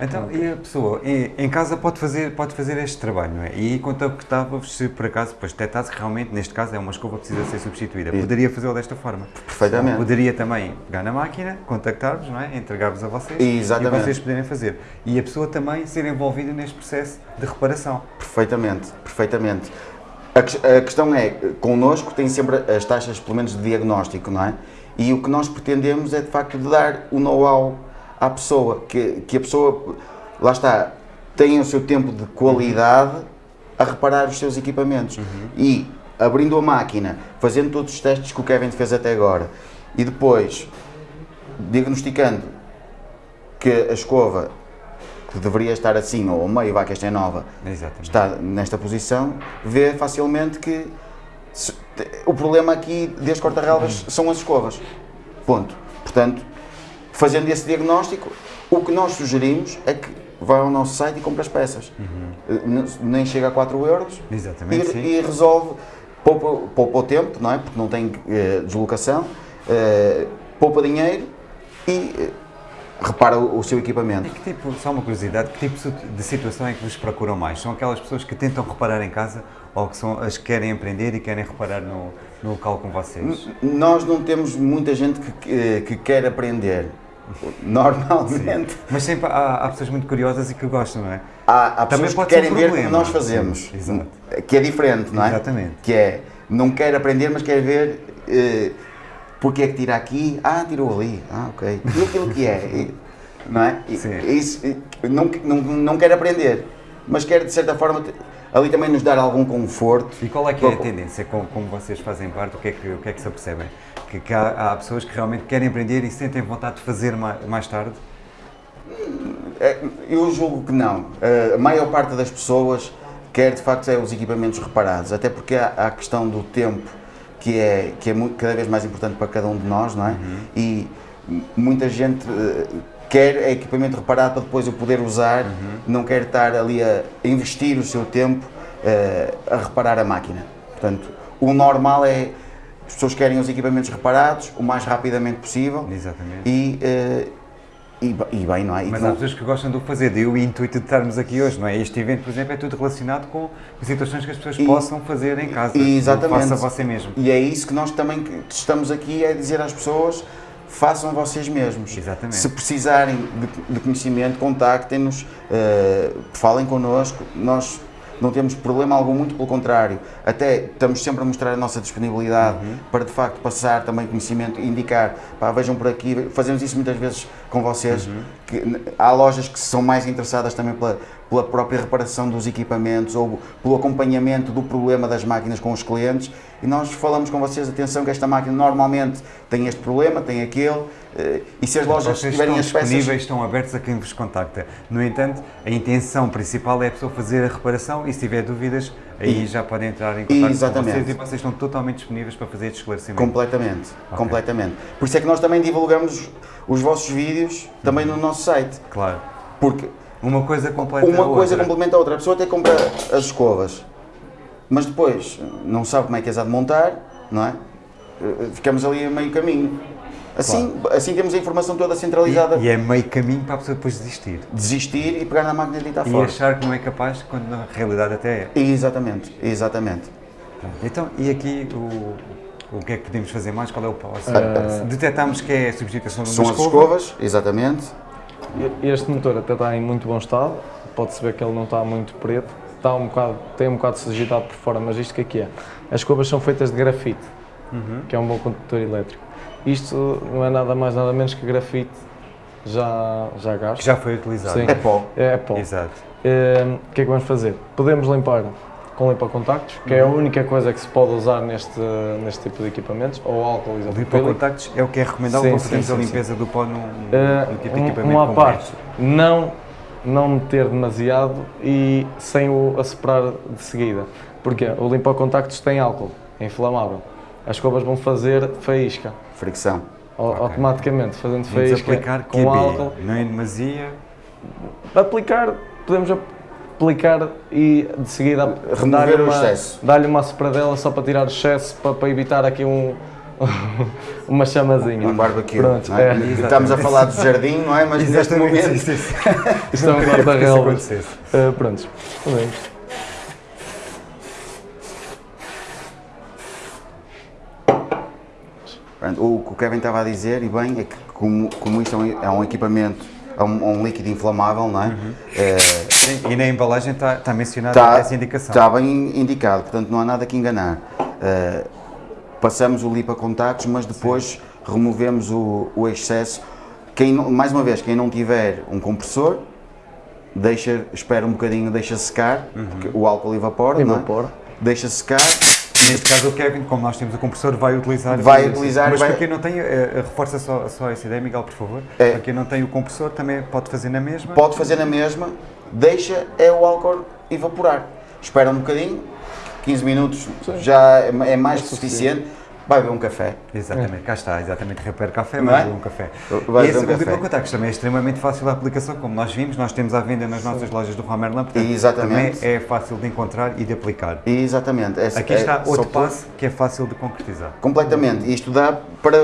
Então, e a pessoa em, em casa pode fazer, pode fazer este trabalho, não é? E contactava-vos se por acaso depois detectasse que realmente, neste caso, é uma escova que precisa ser substituída. Poderia fazê-lo desta forma. Perfeitamente. Poderia também pegar na máquina, contactar-vos, não é? Entregar-vos a vocês Exatamente. e vocês poderem fazer. E a pessoa também ser envolvida neste processo de reparação. Perfeitamente, perfeitamente. A, ques- a questão é, connosco tem sempre as taxas, pelo menos, de diagnóstico, não é? E o que nós pretendemos é, de facto, de dar o know-how à pessoa, que, que a pessoa, lá está, tenha o seu tempo de qualidade a reparar os seus equipamentos. E, abrindo a máquina, fazendo todos os testes que o Kevin fez até agora, e depois, diagnosticando que a escova que deveria estar assim, ou ao meio, vá que esta é nova, Exatamente. está nesta posição, vê facilmente que se- o problema aqui destes corta-relvas são as escovas. Ponto. Portanto, fazendo esse diagnóstico, o que nós sugerimos é que vá ao nosso site e compre as peças. Eh, n- Nem chega a 4 euros Exatamente, e, e resolve, poupa, poupa o tempo, não é? Porque não tem eh, deslocação, eh, poupa dinheiro e eh, repara o, o seu equipamento. E que tipo, só uma curiosidade, que tipo de situação é que vos procuram mais? São aquelas pessoas que tentam reparar em casa ou que são as que querem empreender e querem reparar no, no local com vocês? Nós não temos muita gente que, que, que quer aprender. Normalmente Mas sempre há, há pessoas muito curiosas e que gostam, não é? há, há Também pessoas que ser um querem ver como problema. nós fazemos. Sim, exato. Que é diferente, não é? Exatamente. Que é, não quer aprender, mas quer ver eh, porque é que tira aqui. Ah, tirou ali. Ah, ok. E aquilo que é. Não é? Sim. Isso, eh, não, não, não quer aprender, mas quer de certa forma ali também nos dar algum conforto. E qual é que é a tendência, como, como vocês fazem parte, o que é que, o que, é que se apercebem? Que, que há, há pessoas que realmente querem aprender e sentem vontade de fazer mais, mais tarde? É, Eu julgo que não. A maior parte das pessoas quer de facto é os equipamentos reparados, até porque há a questão do tempo que é, que é cada vez mais importante para cada um de nós, não é? E m- muita gente eh, quer equipamento reparado para depois o poder usar, não quer estar ali a investir o seu tempo eh, a reparar a máquina. Portanto, o normal é as pessoas querem os equipamentos reparados o mais rapidamente possível Exatamente. e, eh, e, e bem, não é? E Mas não- há pessoas que gostam do fazer, daí o intuito de estarmos aqui hoje, não é? Este evento, por exemplo, é tudo relacionado com situações que as pessoas E- possam fazer em casa. exatamente. Faça você mesmo. E é isso que nós também estamos aqui a dizer às pessoas, façam vocês mesmos. Exatamente. Se precisarem de, de conhecimento, contactem-nos, eh, falem connosco, nós não temos problema algum, muito pelo contrário. Até estamos sempre a mostrar a nossa disponibilidade Uhum. para de facto passar também conhecimento, indicar, pá, vejam por aqui, fazemos isso muitas vezes com vocês, Uhum. que há lojas que são mais interessadas também pela, pela própria reparação dos equipamentos ou pelo acompanhamento do problema das máquinas com os clientes e nós falamos com vocês, atenção que esta máquina normalmente tem este problema, tem aquele eh, e se as lojas Vocês tiverem estão as peças disponíveis, estão abertos a quem vos contacta. No entanto, a intenção principal é a pessoa fazer a reparação e se tiver dúvidas, aí E- já podem entrar em contato com Exatamente. vocês e vocês estão totalmente disponíveis para fazer este esclarecimento. Completamente, completamente. Por isso é que nós também divulgamos os vossos vídeos também no nosso site, Claro. porque Uma coisa completa uma a coisa outra. complementa a outra. A pessoa até compra as escovas, mas depois não sabe como é que as há de montar, não é? Eh, Ficamos ali a meio caminho. Assim, assim temos a informação toda centralizada, E, e é meio caminho para a pessoa depois desistir. desistir e pegar na máquina e deitar E fora. achar que não é capaz, quando na realidade até é. Exatamente, exatamente. Então, e aqui o, o que é que podemos fazer mais? Qual é o passo? Detectamos que é a substituição de São as escova. escovas, exatamente. Este motor até está em muito bom estado, pode-se ver que ele não está muito preto, está um bocado, tem um bocado sujidade por fora, mas isto o que é que é? As escovas são feitas de grafite, que é um bom condutor elétrico. Isto não é nada mais nada menos que grafite já, já Que gasto. já foi utilizado. Sim. É pó. É pó. Exato. Ehm, O que é que vamos fazer? Podemos limpar com limpa-contactos, que é a única coisa que se pode usar neste, neste tipo de equipamentos, ou álcool O isopropílico. lipocontactos é o que é recomendável Sim, para fazermos sim, a sim. limpeza do pó num, num tipo de equipamento uma parte, não, não meter demasiado e sem o assoprar de seguida. Porque o limpa-contactos tem álcool, é inflamável. As escovas vão fazer faísca. Fricção. Au- Ok. Automaticamente, fazendo faísca aplicar com QB, álcool. não é demasia. Aplicar, podemos aplicar e de seguida Remover dar-lhe o uma, dar-lhe uma sopradela só para tirar o excesso, para, para evitar aqui um, uma chamazinha. Um barbecue. Pronto, é? é. Estamos a falar do jardim, não é? Mas neste momento. Sim, sim. Isto é um isso guarda-relvas. Uh. Pronto, O que o Kevin estava a dizer, e bem, é que como, como isto é um, é um equipamento, é um, um líquido inflamável, não é? Uhum. Sim, E na embalagem está, está mencionada Está, essa indicação. está bem indicado, portanto não há nada que enganar. Eh, passamos o lipa contactos, mas depois removemos o, o excesso. Quem, mais uma vez, quem não tiver um compressor, deixa, espera um bocadinho, deixa secar, Uhum. porque o álcool evapora, não é? Evapora. deixa secar, Neste caso o Kevin, como nós temos o compressor, vai utilizar. Vai utilizar Mas vai- para quem não tem, eh, eh, reforça só, só essa ideia, Miguel, por favor. É. Para quem não tem o compressor, também pode fazer na mesma. pode fazer na mesma, deixa é o álcool evaporar. Espera um bocadinho, 15 minutos já é é mais que suficiente, vai beber um café. Exatamente, cá está, exatamente. Repare café, vai é? beber um café. Vai e esse café. Lipocontactos também é extremamente fácil a aplicação, como nós vimos, nós temos à venda nas nossas lojas do Romerlan, portanto Exatamente. também é fácil de encontrar e de aplicar. Exatamente. Essa- Aqui é está só outro passo que é fácil de concretizar. Completamente. Isto dá para,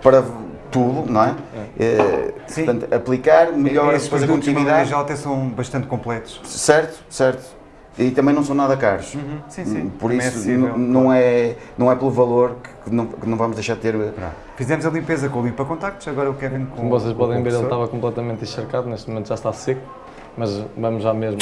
para tudo, não é? Eh, Sim. Portanto, aplicar, melhor depois a produtos, de uma maneira condutividade. geral, até são bastante completos. Certo, certo. E também não são nada caros. Sim, sim. Por também é isso, acessível. n- não, é, não é pelo valor que não, que não vamos deixar de ter. Pronto. Fizemos a limpeza com o limpa-contactos, agora o Kevin com Como vocês podem o ver, ele estava completamente encharcado, neste momento já está seco, mas vamos já mesmo.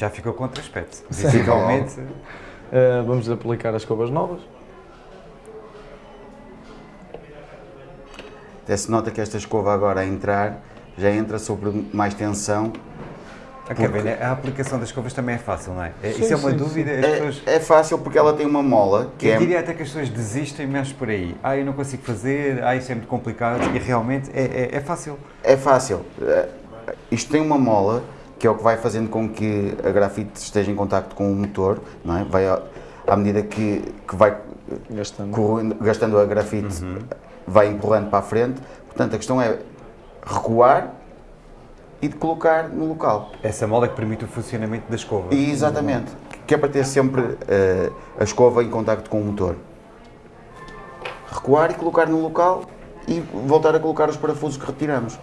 Já ficou com outro aspecto. Visivelmente, Uh, vamos aplicar as escovas novas. até se nota que esta escova agora a entrar, já entra sobre mais tensão. Ok, bem, a aplicação das escovas também é fácil, não é? É- Isso Sim, é uma sim, dúvida, as É, pessoas... é fácil porque ela tem uma mola que Eu é... diria até que as pessoas desistem menos por aí. Ah, eu não consigo fazer, ah, isso é muito complicado. E realmente é, é, é fácil. É fácil. Eh, Isto tem uma mola que é o que vai fazendo com que a grafite esteja em contacto com o motor, não é? Vai, à medida que, que vai Gastando. gastando a grafite, vai empurrando para a frente. Portanto, a questão é recuar e de colocar no local. Essa mola que permite o funcionamento da escova. E exatamente, que é para ter sempre eh, a escova em contacto com o motor. Recuar e colocar no local e voltar a colocar os parafusos que retiramos.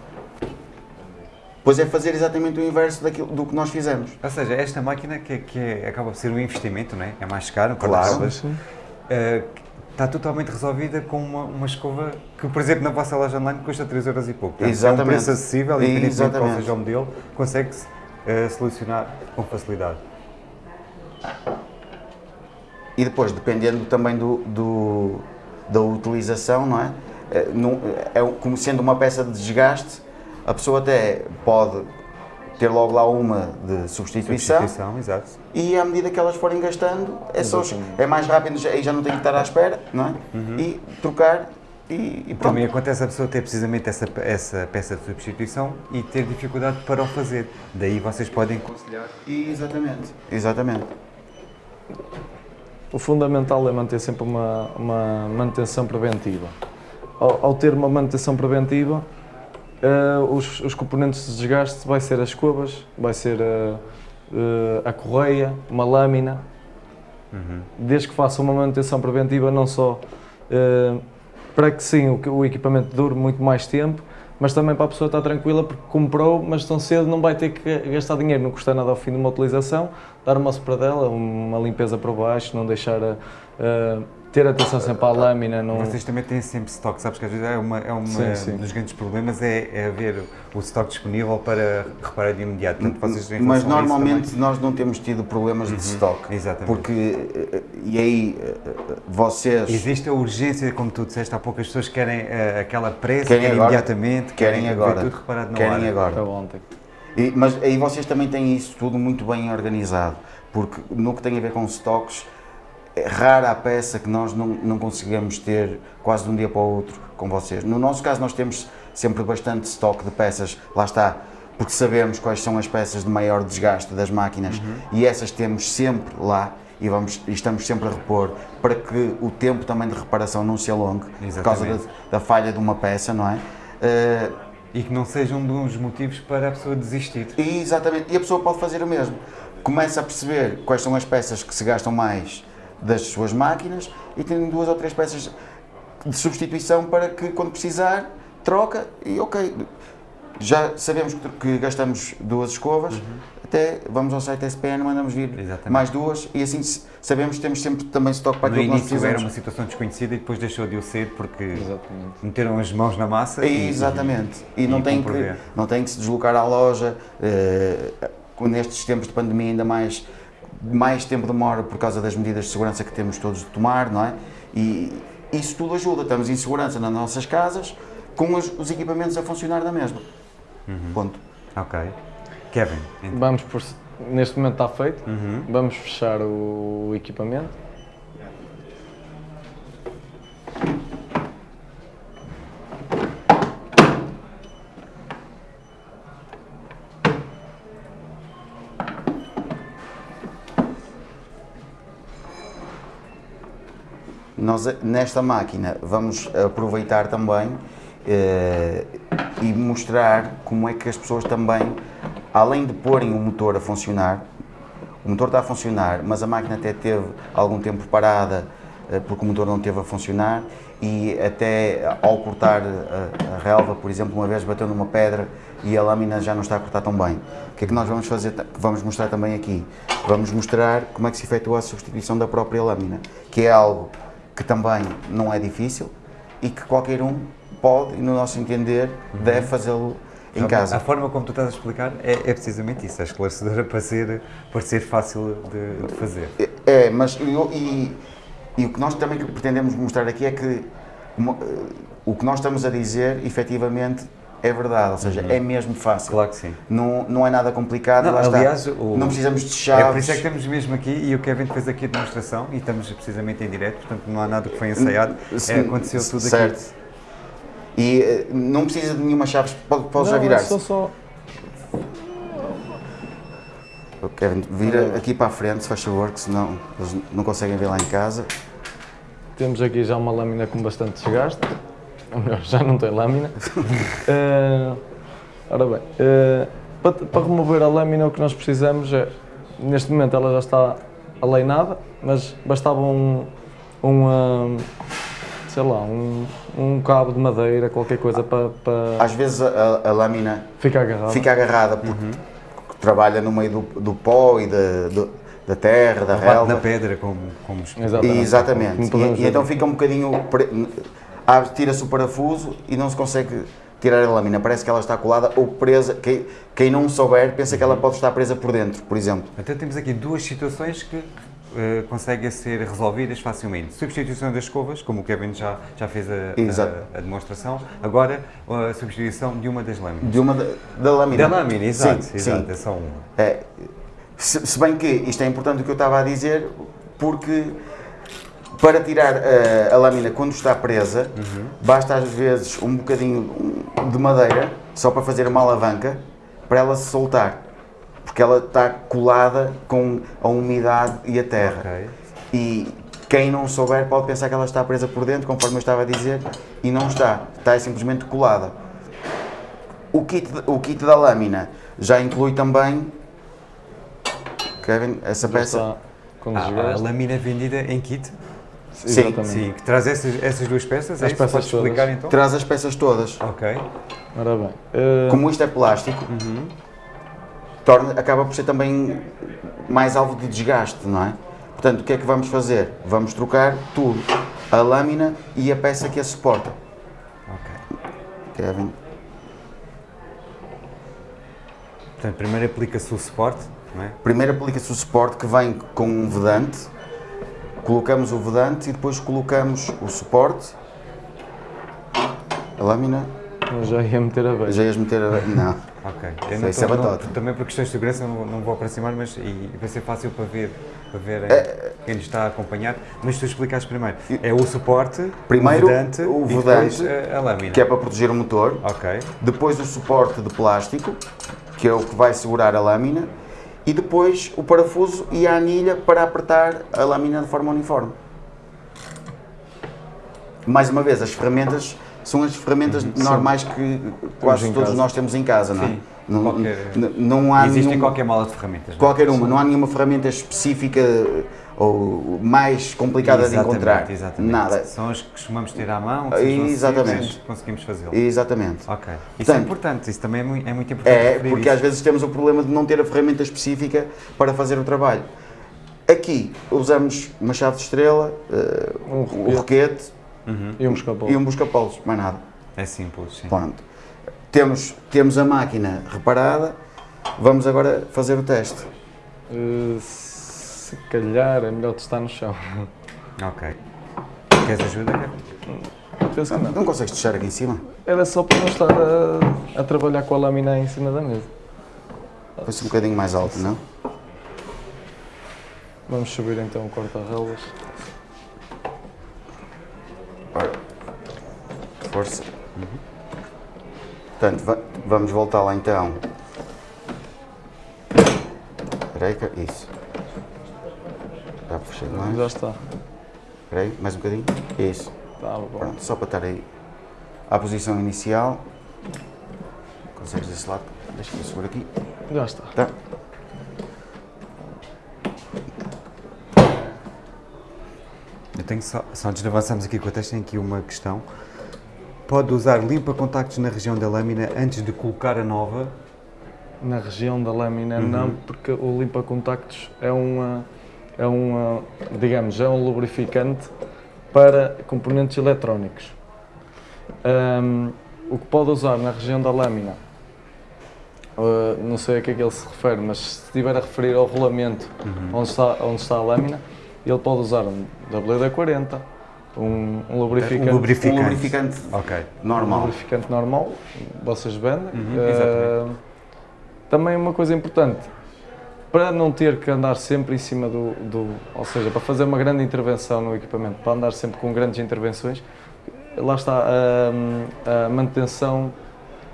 Pois é fazer exatamente o inverso daquilo, do que nós fizemos. Ou seja, esta máquina que, é- que é- acaba por ser um investimento, não é? É mais caro, Claro. eh, está totalmente resolvida com uma, uma escova que, por exemplo, na vossa loja online custa 3 euros e pouco. Portanto, É um Exatamente. preço acessível, independentemente de qual Exatamente. seja o modelo, consegue-se eh, solucionar com facilidade. E depois, dependendo também do, do- da utilização, não é? Eh, não- é como sendo uma peça de desgaste, a pessoa até pode ter logo lá uma de substituição, Substituição, exato. e à medida que elas forem gastando, é, só, é mais rápido, aí já não tem que estar à espera, não é? E trocar e, e pronto. Também acontece a pessoa ter precisamente essa, essa peça de substituição e ter dificuldade para o fazer. Daí vocês podem aconselhar. E exatamente. Exatamente. O fundamental é manter sempre uma, uma manutenção preventiva. Ao, ao ter uma manutenção preventiva, eh, os, os componentes de desgaste vai ser as escovas, vai ser eh, eh, a correia, uma lâmina. Desde que faça uma manutenção preventiva, não só eh, para que sim o, o equipamento dure muito mais tempo, mas também para a pessoa estar tranquila porque comprou, mas tão cedo não vai ter que gastar dinheiro, não custa nada ao fim de uma utilização, dar uma sopradela, uma limpeza por baixo, não deixar a, a- ter atenção sempre à lâmina, não, Vocês também têm sempre estoque, sabes que às vezes é uma, é uma Sim, sim. dos grandes problemas é, é haver o estoque disponível para reparar de imediato. Portanto, Mas normalmente nós não temos tido problemas de stock. exatamente. Porque, eh, e aí, eh, vocês Existe a urgência, como tu disseste há pouco, as pessoas querem eh, aquela pressa, Querem querem agora. imediatamente, querem ver agora. tudo reparado na querem hora. agora. ontem. E- mas aí vocês também têm isso tudo muito bem organizado, porque no que tem a ver com stocks, é rara a peça que nós não, não conseguimos ter quase de um dia para o outro com vocês. No nosso caso, nós temos sempre bastante estoque de peças, lá está, porque sabemos quais são as peças de maior desgaste das máquinas e essas temos sempre lá. E, vamos, e estamos sempre a repor para que o tempo também de reparação não se alongue por causa da, Exatamente. da falha de uma peça, não é? Eh, E que não seja um dos motivos para a pessoa desistir. Exatamente, e a pessoa pode fazer o mesmo. Começa a perceber quais são as peças que se gastam mais das suas máquinas e tem duas ou três peças de substituição para que quando precisar troca e ok. Já sabemos que, gastamos duas escovas, até vamos ao site SPN, mandamos vir Exatamente. mais duas e assim sabemos que temos sempre também estoque para No aquilo que nós início era precisamos. uma situação desconhecida e depois deixou de o ser porque Exatamente. meteram as mãos na massa e, Exatamente. E, e não, tem que, não tem que se deslocar à loja. eh, nestes tempos de pandemia, ainda mais, mais tempo demora por causa das medidas de segurança que temos todos de tomar, não é? E isso tudo ajuda. Estamos em segurança nas nossas casas, com os, os equipamentos a funcionar na mesma. Uhum. Ponto. Ok. Kevin, então, Vamos por, neste momento está feito, Uhum. vamos fechar o equipamento. Nós, nesta máquina, vamos aproveitar também eh, e mostrar como é que as pessoas também, além de porem o motor a funcionar, o motor está a funcionar, mas a máquina até teve algum tempo parada eh, porque o motor não teve a funcionar e até ao cortar a, a relva, por exemplo, uma vez bateu numa pedra e a lâmina já não está a cortar tão bem. O que é que nós vamos fazer? Vamos mostrar também aqui. Vamos mostrar como é que se efetua a substituição da própria lâmina, que é algo que também não é difícil e que qualquer um pode, e no nosso entender, deve fazê-lo em a casa. forma como tu estás a explicar é, é precisamente isso, é esclarecedora para ser, para ser fácil de, de fazer. É, mas eu- e, e o que nós também pretendemos mostrar aqui é que uma- eh, o que nós estamos a dizer, efetivamente, é verdade, ou seja, é mesmo fácil. Claro que sim. Não, não é nada complicado, Não, lá está. aliás, o- não precisamos de É chaves. por isso é que estamos mesmo aqui e o Kevin fez aqui a demonstração e estamos precisamente em direto, portanto não há nada que foi ensaiado, Se- é, aconteceu tudo certo. aqui. E eh, não precisa de nenhuma chave, pode, pode já Não, é virar-se. só, só. O Kevin, vira aqui para a frente, se faz favor, que senão eles não conseguem ver lá em casa. Temos aqui já uma lâmina com bastante desgaste. Ou melhor, já não tem lâmina. Eh, ora bem, eh, para, para remover a lâmina o que nós precisamos é, neste momento ela já está aleinada, mas bastava um, um ah, sei lá, um, um cabo de madeira, qualquer coisa para, para Às vezes a, a- lâmina ficar agarrado. fica agarrada porque Uhum. trabalha no meio do, do pó e da, do- da terra, da Bate na relva. pedra como, como os- Exatamente. Exatamente. Como E, e então fica um bocadinho. pre- abre- Tira-se o parafuso e não se consegue tirar a lâmina. Parece que ela está colada ou presa. Quem, quem não souber pensa que ela Uhum. pode estar presa por dentro, por exemplo. Então temos aqui duas situações que eh, conseguem ser resolvidas facilmente. Substituição das escovas, como o Kevin já, já fez a, a- a demonstração. Agora, a substituição de uma das lâminas. De uma da, da lâmina. Da lâmina, exato, Sim, exato, sim. é só uma. É, se, se bem que isto é importante o que eu estava a dizer, porque para tirar eh, a lâmina quando está presa, basta às vezes um bocadinho de madeira, só para fazer uma alavanca, para ela se soltar. Porque ela está colada com a umidade e a terra. Ok. E quem não souber pode pensar que ela está presa por dentro, conforme eu estava a dizer, e não está. Está simplesmente colada. O kit, o kit da lâmina já inclui também. Kevin, essa peça. Ah, a lâmina vendida em kit, Sim. Sim, que traz essas, essas duas peças, é As isso? peças Podes todas. explicar então? Traz as peças todas. Ok. Ora bem. eh, Como isto é plástico, torna, acaba por ser também mais alvo de desgaste, não é? Portanto, o que é que vamos fazer? Vamos trocar tudo. A lâmina e a peça que a suporta. ok. Kevin. Portanto, primeiro aplica-se o suporte, não é? Primeiro aplica-se o suporte que vem com um vedante, colocamos o vedante e depois colocamos o suporte, a lâmina, eu já ia meter a beija. já ias meter a... não, Ok. Isso não é- isso é tô- não- batota. também por questões de segurança não, não vou aproximar, mas e, vai ser fácil para ver, para ver É, eh, quem nos está a acompanhar. Mas tu explicaste primeiro. É o suporte, Primeiro, o vedante, o e depois vedante, a, a lâmina. que é para proteger o motor, Ok. depois o suporte de plástico, que é o que vai segurar a lâmina, e depois o parafuso e a anilha para apertar a lâmina de forma uniforme. Mais uma vez, as ferramentas são as ferramentas normais que quase todos casa. nós temos em casa, não é? Sim, Não, qualquer- não há Existe em nenhum- qualquer mala de ferramentas. não é? qualquer uma, não há nenhuma ferramenta específica ou mais complicada de Exatamente, encontrar. Exatamente. Nada. São as que costumamos ter à mão, que são as Exatamente. conseguimos fazê-lo. Exatamente. Ok. Isso é Portanto, importante, isso também é muito, é muito importante. É, porque isso. às vezes temos o problema de não ter a ferramenta específica para fazer o trabalho. Aqui usamos uma chave de estrela, eh, Um o roquete E um escapou. e um busca-polos, mais nada. É simples, sim. Pronto. Temos, temos a máquina reparada, vamos agora fazer o teste. Eh, se calhar é melhor testar no chão. Ok. Queres ajuda? Penso que não. Não consegues deixar aqui em cima? Era só para não estar a, a trabalhar com a lâmina em cima da mesa. Foi-se um bocadinho mais alto, não? Vamos subir então o corta-relvas. Ora, força. Portanto, va- vamos voltar lá então. Que- isso. Dá para fechar mais? Já está. Espera aí, mais um bocadinho. Isso. Tá bom. Pronto, só para estar aí à posição inicial. Consegues desse lado? Deixa eu segurar aqui. Já está. Tá. Eu tenho só, só antes de avançarmos aqui com o teste, tenho aqui uma questão. Pode usar limpa-contactos na região da lâmina antes de colocar a nova? Na região da lâmina não, porque o limpa-contactos é uma, é uma, digamos, é um lubrificante para componentes eletrónicos. Ahm, o que pode usar na região da lâmina, ah, não sei a que é que ele se refere, mas se estiver a referir ao rolamento onde, está, onde está a lâmina, ele pode usar um WD-40, um, um lubrificante. Um lubrificante. Um lubrificante Ok. um normal. lubrificante normal, vocês vendem. Uhum, Eh, exatamente. também uma coisa importante, para não ter que andar sempre em cima do, do- Ou seja, para fazer uma grande intervenção no equipamento, para andar sempre com grandes intervenções, lá está a, a manutenção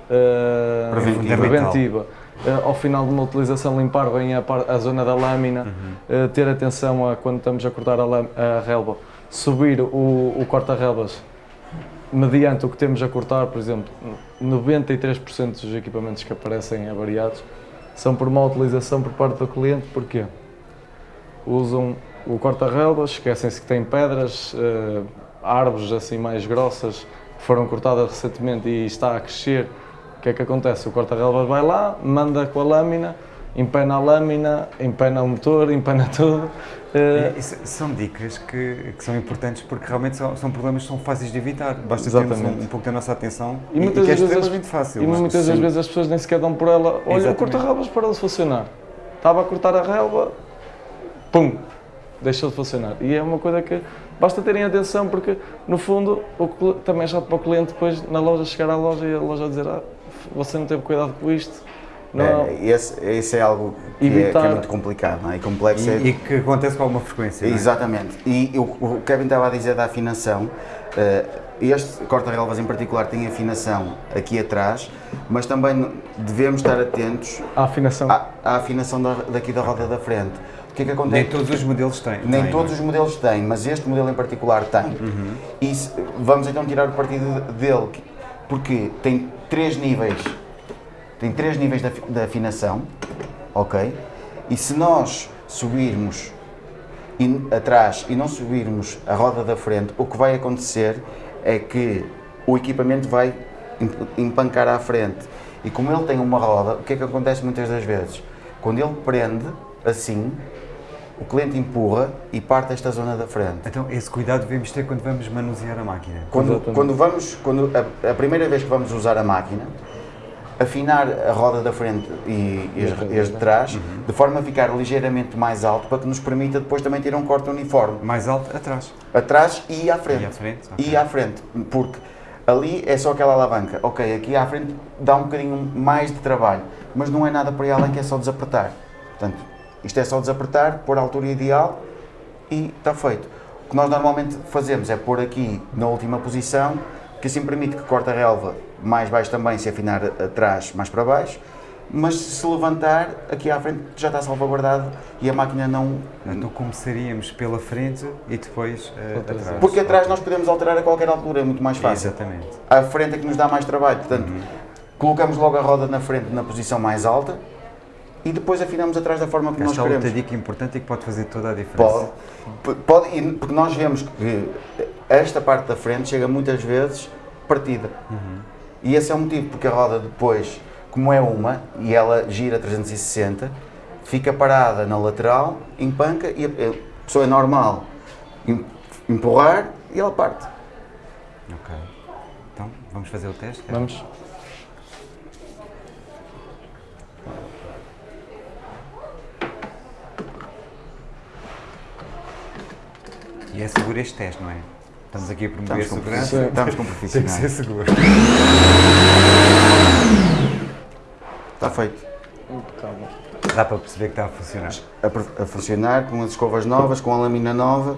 eh, Preventiva. preventiva. Eh, ao final de uma utilização, limpar bem a, a zona da lâmina, eh, ter atenção a quando estamos a cortar a, a relva, subir o, o corta-relvas mediante o que temos a cortar, por exemplo, 93% dos equipamentos que aparecem avariados são por má utilização por parte do cliente, porquê? Usam o corta-relvas, esquecem-se que tem pedras, eh, árvores assim mais grossas que foram cortadas recentemente e está a crescer. O que é que acontece? O corta-relvas vai lá, manda com a lâmina, empena a lâmina, empena o motor, empena tudo. E Isso são dicas que, que são importantes porque realmente são, são problemas que são fáceis de evitar. Basta termos um, Exatamente. um pouco da nossa atenção E e, muitas que é vezes as- extremamente fácil. E é? muitas das vezes as pessoas nem sequer dão por ela. Olha, o Exatamente. corta-relvas parou de funcionar. Estava a cortar a relva, pum, deixou de funcionar. E é uma coisa que basta terem atenção porque, no fundo, o também é chato para o cliente depois na loja chegar à loja e a loja dizer ah, você não teve cuidado com isto. Não, É, esse, esse é algo que, é, que é muito complicado não é? e complexo. é- E, e que acontece com alguma frequência. não é? Exatamente. E o, o Kevin estava a dizer da afinação. eh, este corta-relvas em particular tem afinação aqui atrás, mas também devemos estar atentos a afinação. à, à afinação da- daqui da roda da frente. O que é que acontece? Nem todos os modelos têm. Nem têm, todos não os modelos têm, mas este modelo em particular tem. E se- vamos então tirar o partido de- dele, que- porque tem três níveis, tem três níveis de de afinação, ok? E se nós subirmos in- atrás e não subirmos a roda da frente, o que vai acontecer é que o equipamento vai emp- empancar à frente. E como ele tem uma roda, o que é que acontece muitas das vezes? Quando ele prende assim, o cliente empurra e parte esta zona da frente. Então, esse cuidado devemos ter quando vamos manusear a máquina. Quando, quando vamos, quando a, a primeira vez que vamos usar a máquina, afinar a roda da frente e, e as, e as de trás, de forma a ficar ligeiramente mais alto, para que nos permita depois também ter um corte uniforme, Mais alto, atrás. atrás e à frente. E à frente, ok. E à frente, porque ali é só aquela alavanca. Ok, aqui à frente dá um bocadinho mais de trabalho, mas não é nada para além que é só desapertar. Portanto, isto é só desapertar, pôr a altura ideal e está feito. O que nós normalmente fazemos é pôr aqui na última posição, que assim permite que corte a relva mais baixo também, se afinar atrás mais para baixo, mas se levantar aqui à frente já está salvaguardado e a máquina não... Então começaríamos pela frente e depois eh, Atrás. Porque atrás nós podemos alterar a qualquer altura, é muito mais fácil. Exatamente. à frente é que nos dá mais trabalho. Portanto, colocamos logo a roda na frente na posição mais alta e depois afinamos atrás da forma que nós Esta é outra queremos. dica importante e que pode fazer toda a diferença. Pode, pode, porque nós vemos que esta parte da frente chega muitas vezes partida. E esse é o motivo, porque a roda depois, como é uma e ela gira 360, fica parada na lateral, empanca e a pessoa é normal em- empurrar e ela parte. Ok. Então, vamos fazer o teste? Vamos. E é seguro este teste, não é? Estamos aqui a promover Estamos com, segurança. Sim. estamos com Tem que profissionais. ser seguro. Está feito. Calma. Dá para perceber que está a funcionar. a, a funcionar com as escovas novas, com a lâmina nova.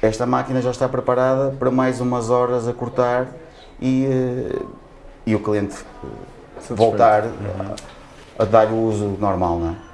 Esta máquina já está preparada para mais umas horas a cortar e, eh, e o cliente eh, voltar a, a dar o uso normal, não é?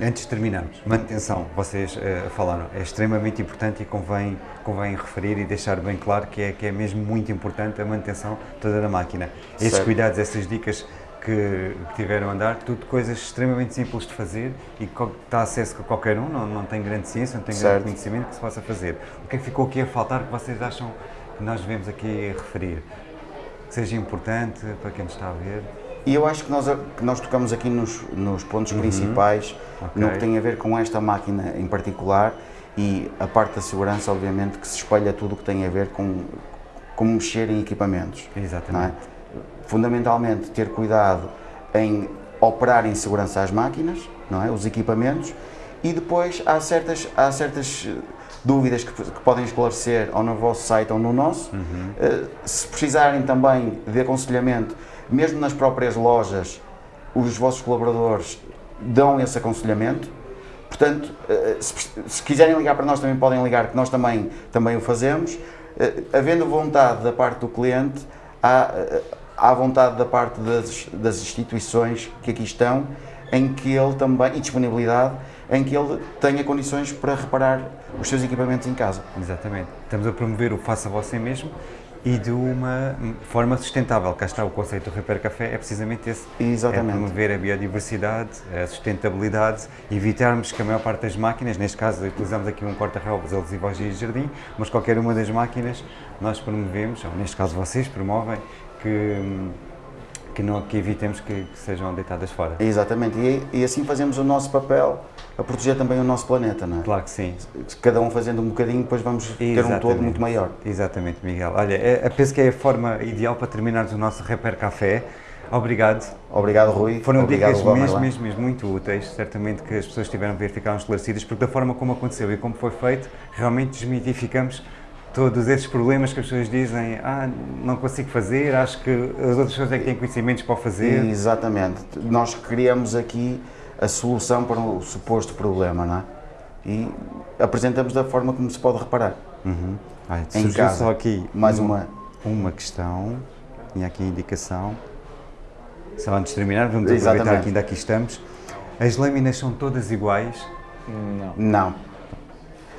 Antes de terminarmos, manutenção, vocês eh, falaram, é extremamente importante e convém, convém referir e deixar bem claro que é, que é mesmo muito importante a manutenção toda da máquina. Esses Certo. cuidados, essas dicas que, que tiveram a andar, tudo coisas extremamente simples de fazer e que está acesso a qualquer um, não, não tem grande ciência, não tem Certo. grande conhecimento que se possa fazer. O que é que ficou aqui a faltar que vocês acham que nós devemos aqui referir? Que seja importante para quem nos está a ver? E eu acho que nós, que nós tocamos aqui nos, nos pontos principais, Uhum. Ok. no que tem a ver com esta máquina em particular e a parte da segurança, obviamente, que se espelha tudo o que tem a ver com, com mexer em equipamentos. é? Exatamente. Fundamentalmente, ter cuidado em operar em segurança as máquinas, não é? os equipamentos, e depois há certas, há certas eh, dúvidas que, que podem esclarecer ou no vosso site ou no nosso. Uh, se precisarem também de aconselhamento, mesmo nas próprias lojas, os vossos colaboradores dão esse aconselhamento. Portanto, uh, se, se, quiserem ligar para nós, também podem ligar, que nós também, também o fazemos. Uh, havendo vontade da parte do cliente, há, há vontade da parte das, das instituições que aqui estão, em que ele também, e disponibilidade, em que ele tenha condições para reparar os seus equipamentos em casa. Exatamente. Estamos a promover o faça você mesmo e de uma forma sustentável. Cá está o conceito do Repair Café, é precisamente esse. Exatamente. É promover a biodiversidade, a sustentabilidade, evitarmos que a maior parte das máquinas, neste caso utilizamos aqui um corta-relvas adesivo aos dias de jardim, mas qualquer uma das máquinas nós promovemos, ou neste caso vocês promovem, que que, não, que evitemos que, que, sejam deitadas fora. Exatamente, e, e, assim fazemos o nosso papel a proteger também o nosso planeta, não é? Claro que sim. Cada um fazendo um bocadinho, depois vamos Exatamente. ter um todo muito maior. Exatamente, Miguel. Olha, é, penso que é a forma ideal para terminarmos o nosso Repair Café. Obrigado. Obrigado, Rui. Foram Obrigado, dicas mesmo, mesmo, mesmo muito úteis. Certamente que as pessoas que estiveram a ver ficaram esclarecidas, porque da forma como aconteceu e como foi feito, realmente desmitificamos todos esses problemas que as pessoas dizem, ah, não consigo fazer, acho que as outras pessoas é que têm conhecimentos para fazer. Exatamente. Nós criamos aqui a solução para o suposto problema, não é? E apresentamos da forma como se pode reparar. Uhum. Ai, em casa. só aqui mais uma, uma questão, tinha aqui a indicação. Só antes de terminar, vamos Exatamente. aproveitar que ainda aqui estamos. As lâminas são todas iguais? Não. Não.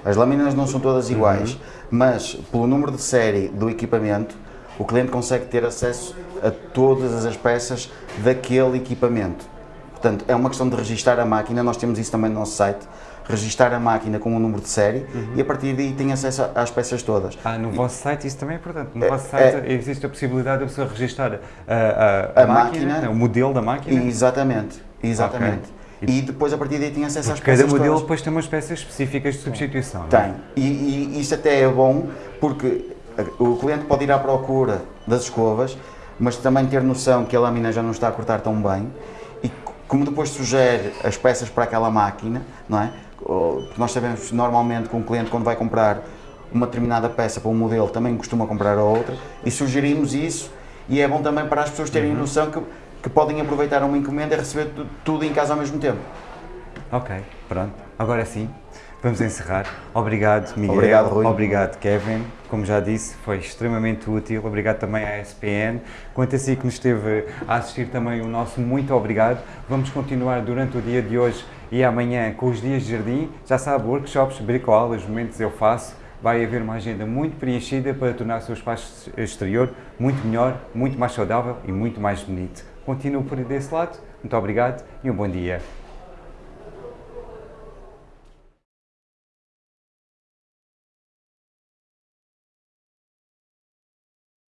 As lâminas não são todas iguais, uhum. mas pelo número de série do equipamento, o cliente consegue ter acesso a todas as peças daquele equipamento. Portanto, é uma questão de registar a máquina, nós temos isso também no nosso site, registar a máquina com o número de série uhum. e a partir daí tem acesso às peças todas. Ah, no vosso site isso também é importante. No é, vosso site é, existe a possibilidade de a pessoa registar a, a, a, a máquina, máquina, o modelo da máquina? Exatamente, exatamente. Okay. E, depois a partir daí tem acesso às peças Cada modelo todas. depois tem umas peças específicas de substituição. Tem. É? E, e isso até é bom porque o cliente pode ir à procura das escovas, mas também ter noção que a lâmina já não está a cortar tão bem e como depois sugere as peças para aquela máquina, não é? Porque nós sabemos normalmente que um cliente quando vai comprar uma determinada peça para um modelo também costuma comprar a outra e sugerimos isso e é bom também para as pessoas terem uhum. noção que que podem aproveitar uma encomenda e receber tudo em casa ao mesmo tempo. Ok, pronto. Agora sim, vamos encerrar. Obrigado, Miguel. Obrigado, Rui. Obrigado, Kevin. Como já disse, foi extremamente útil. Obrigado também à SPN. Quanto a si que nos esteve a assistir também, o nosso muito obrigado. Vamos continuar durante o dia de hoje e amanhã com os dias de jardim. Já sabe, workshops, bricolas, momentos eu faço vai haver uma agenda muito preenchida para tornar o seu espaço exterior muito melhor, muito mais saudável e muito mais bonito. Continuo por desse lado. Muito obrigado e um bom dia.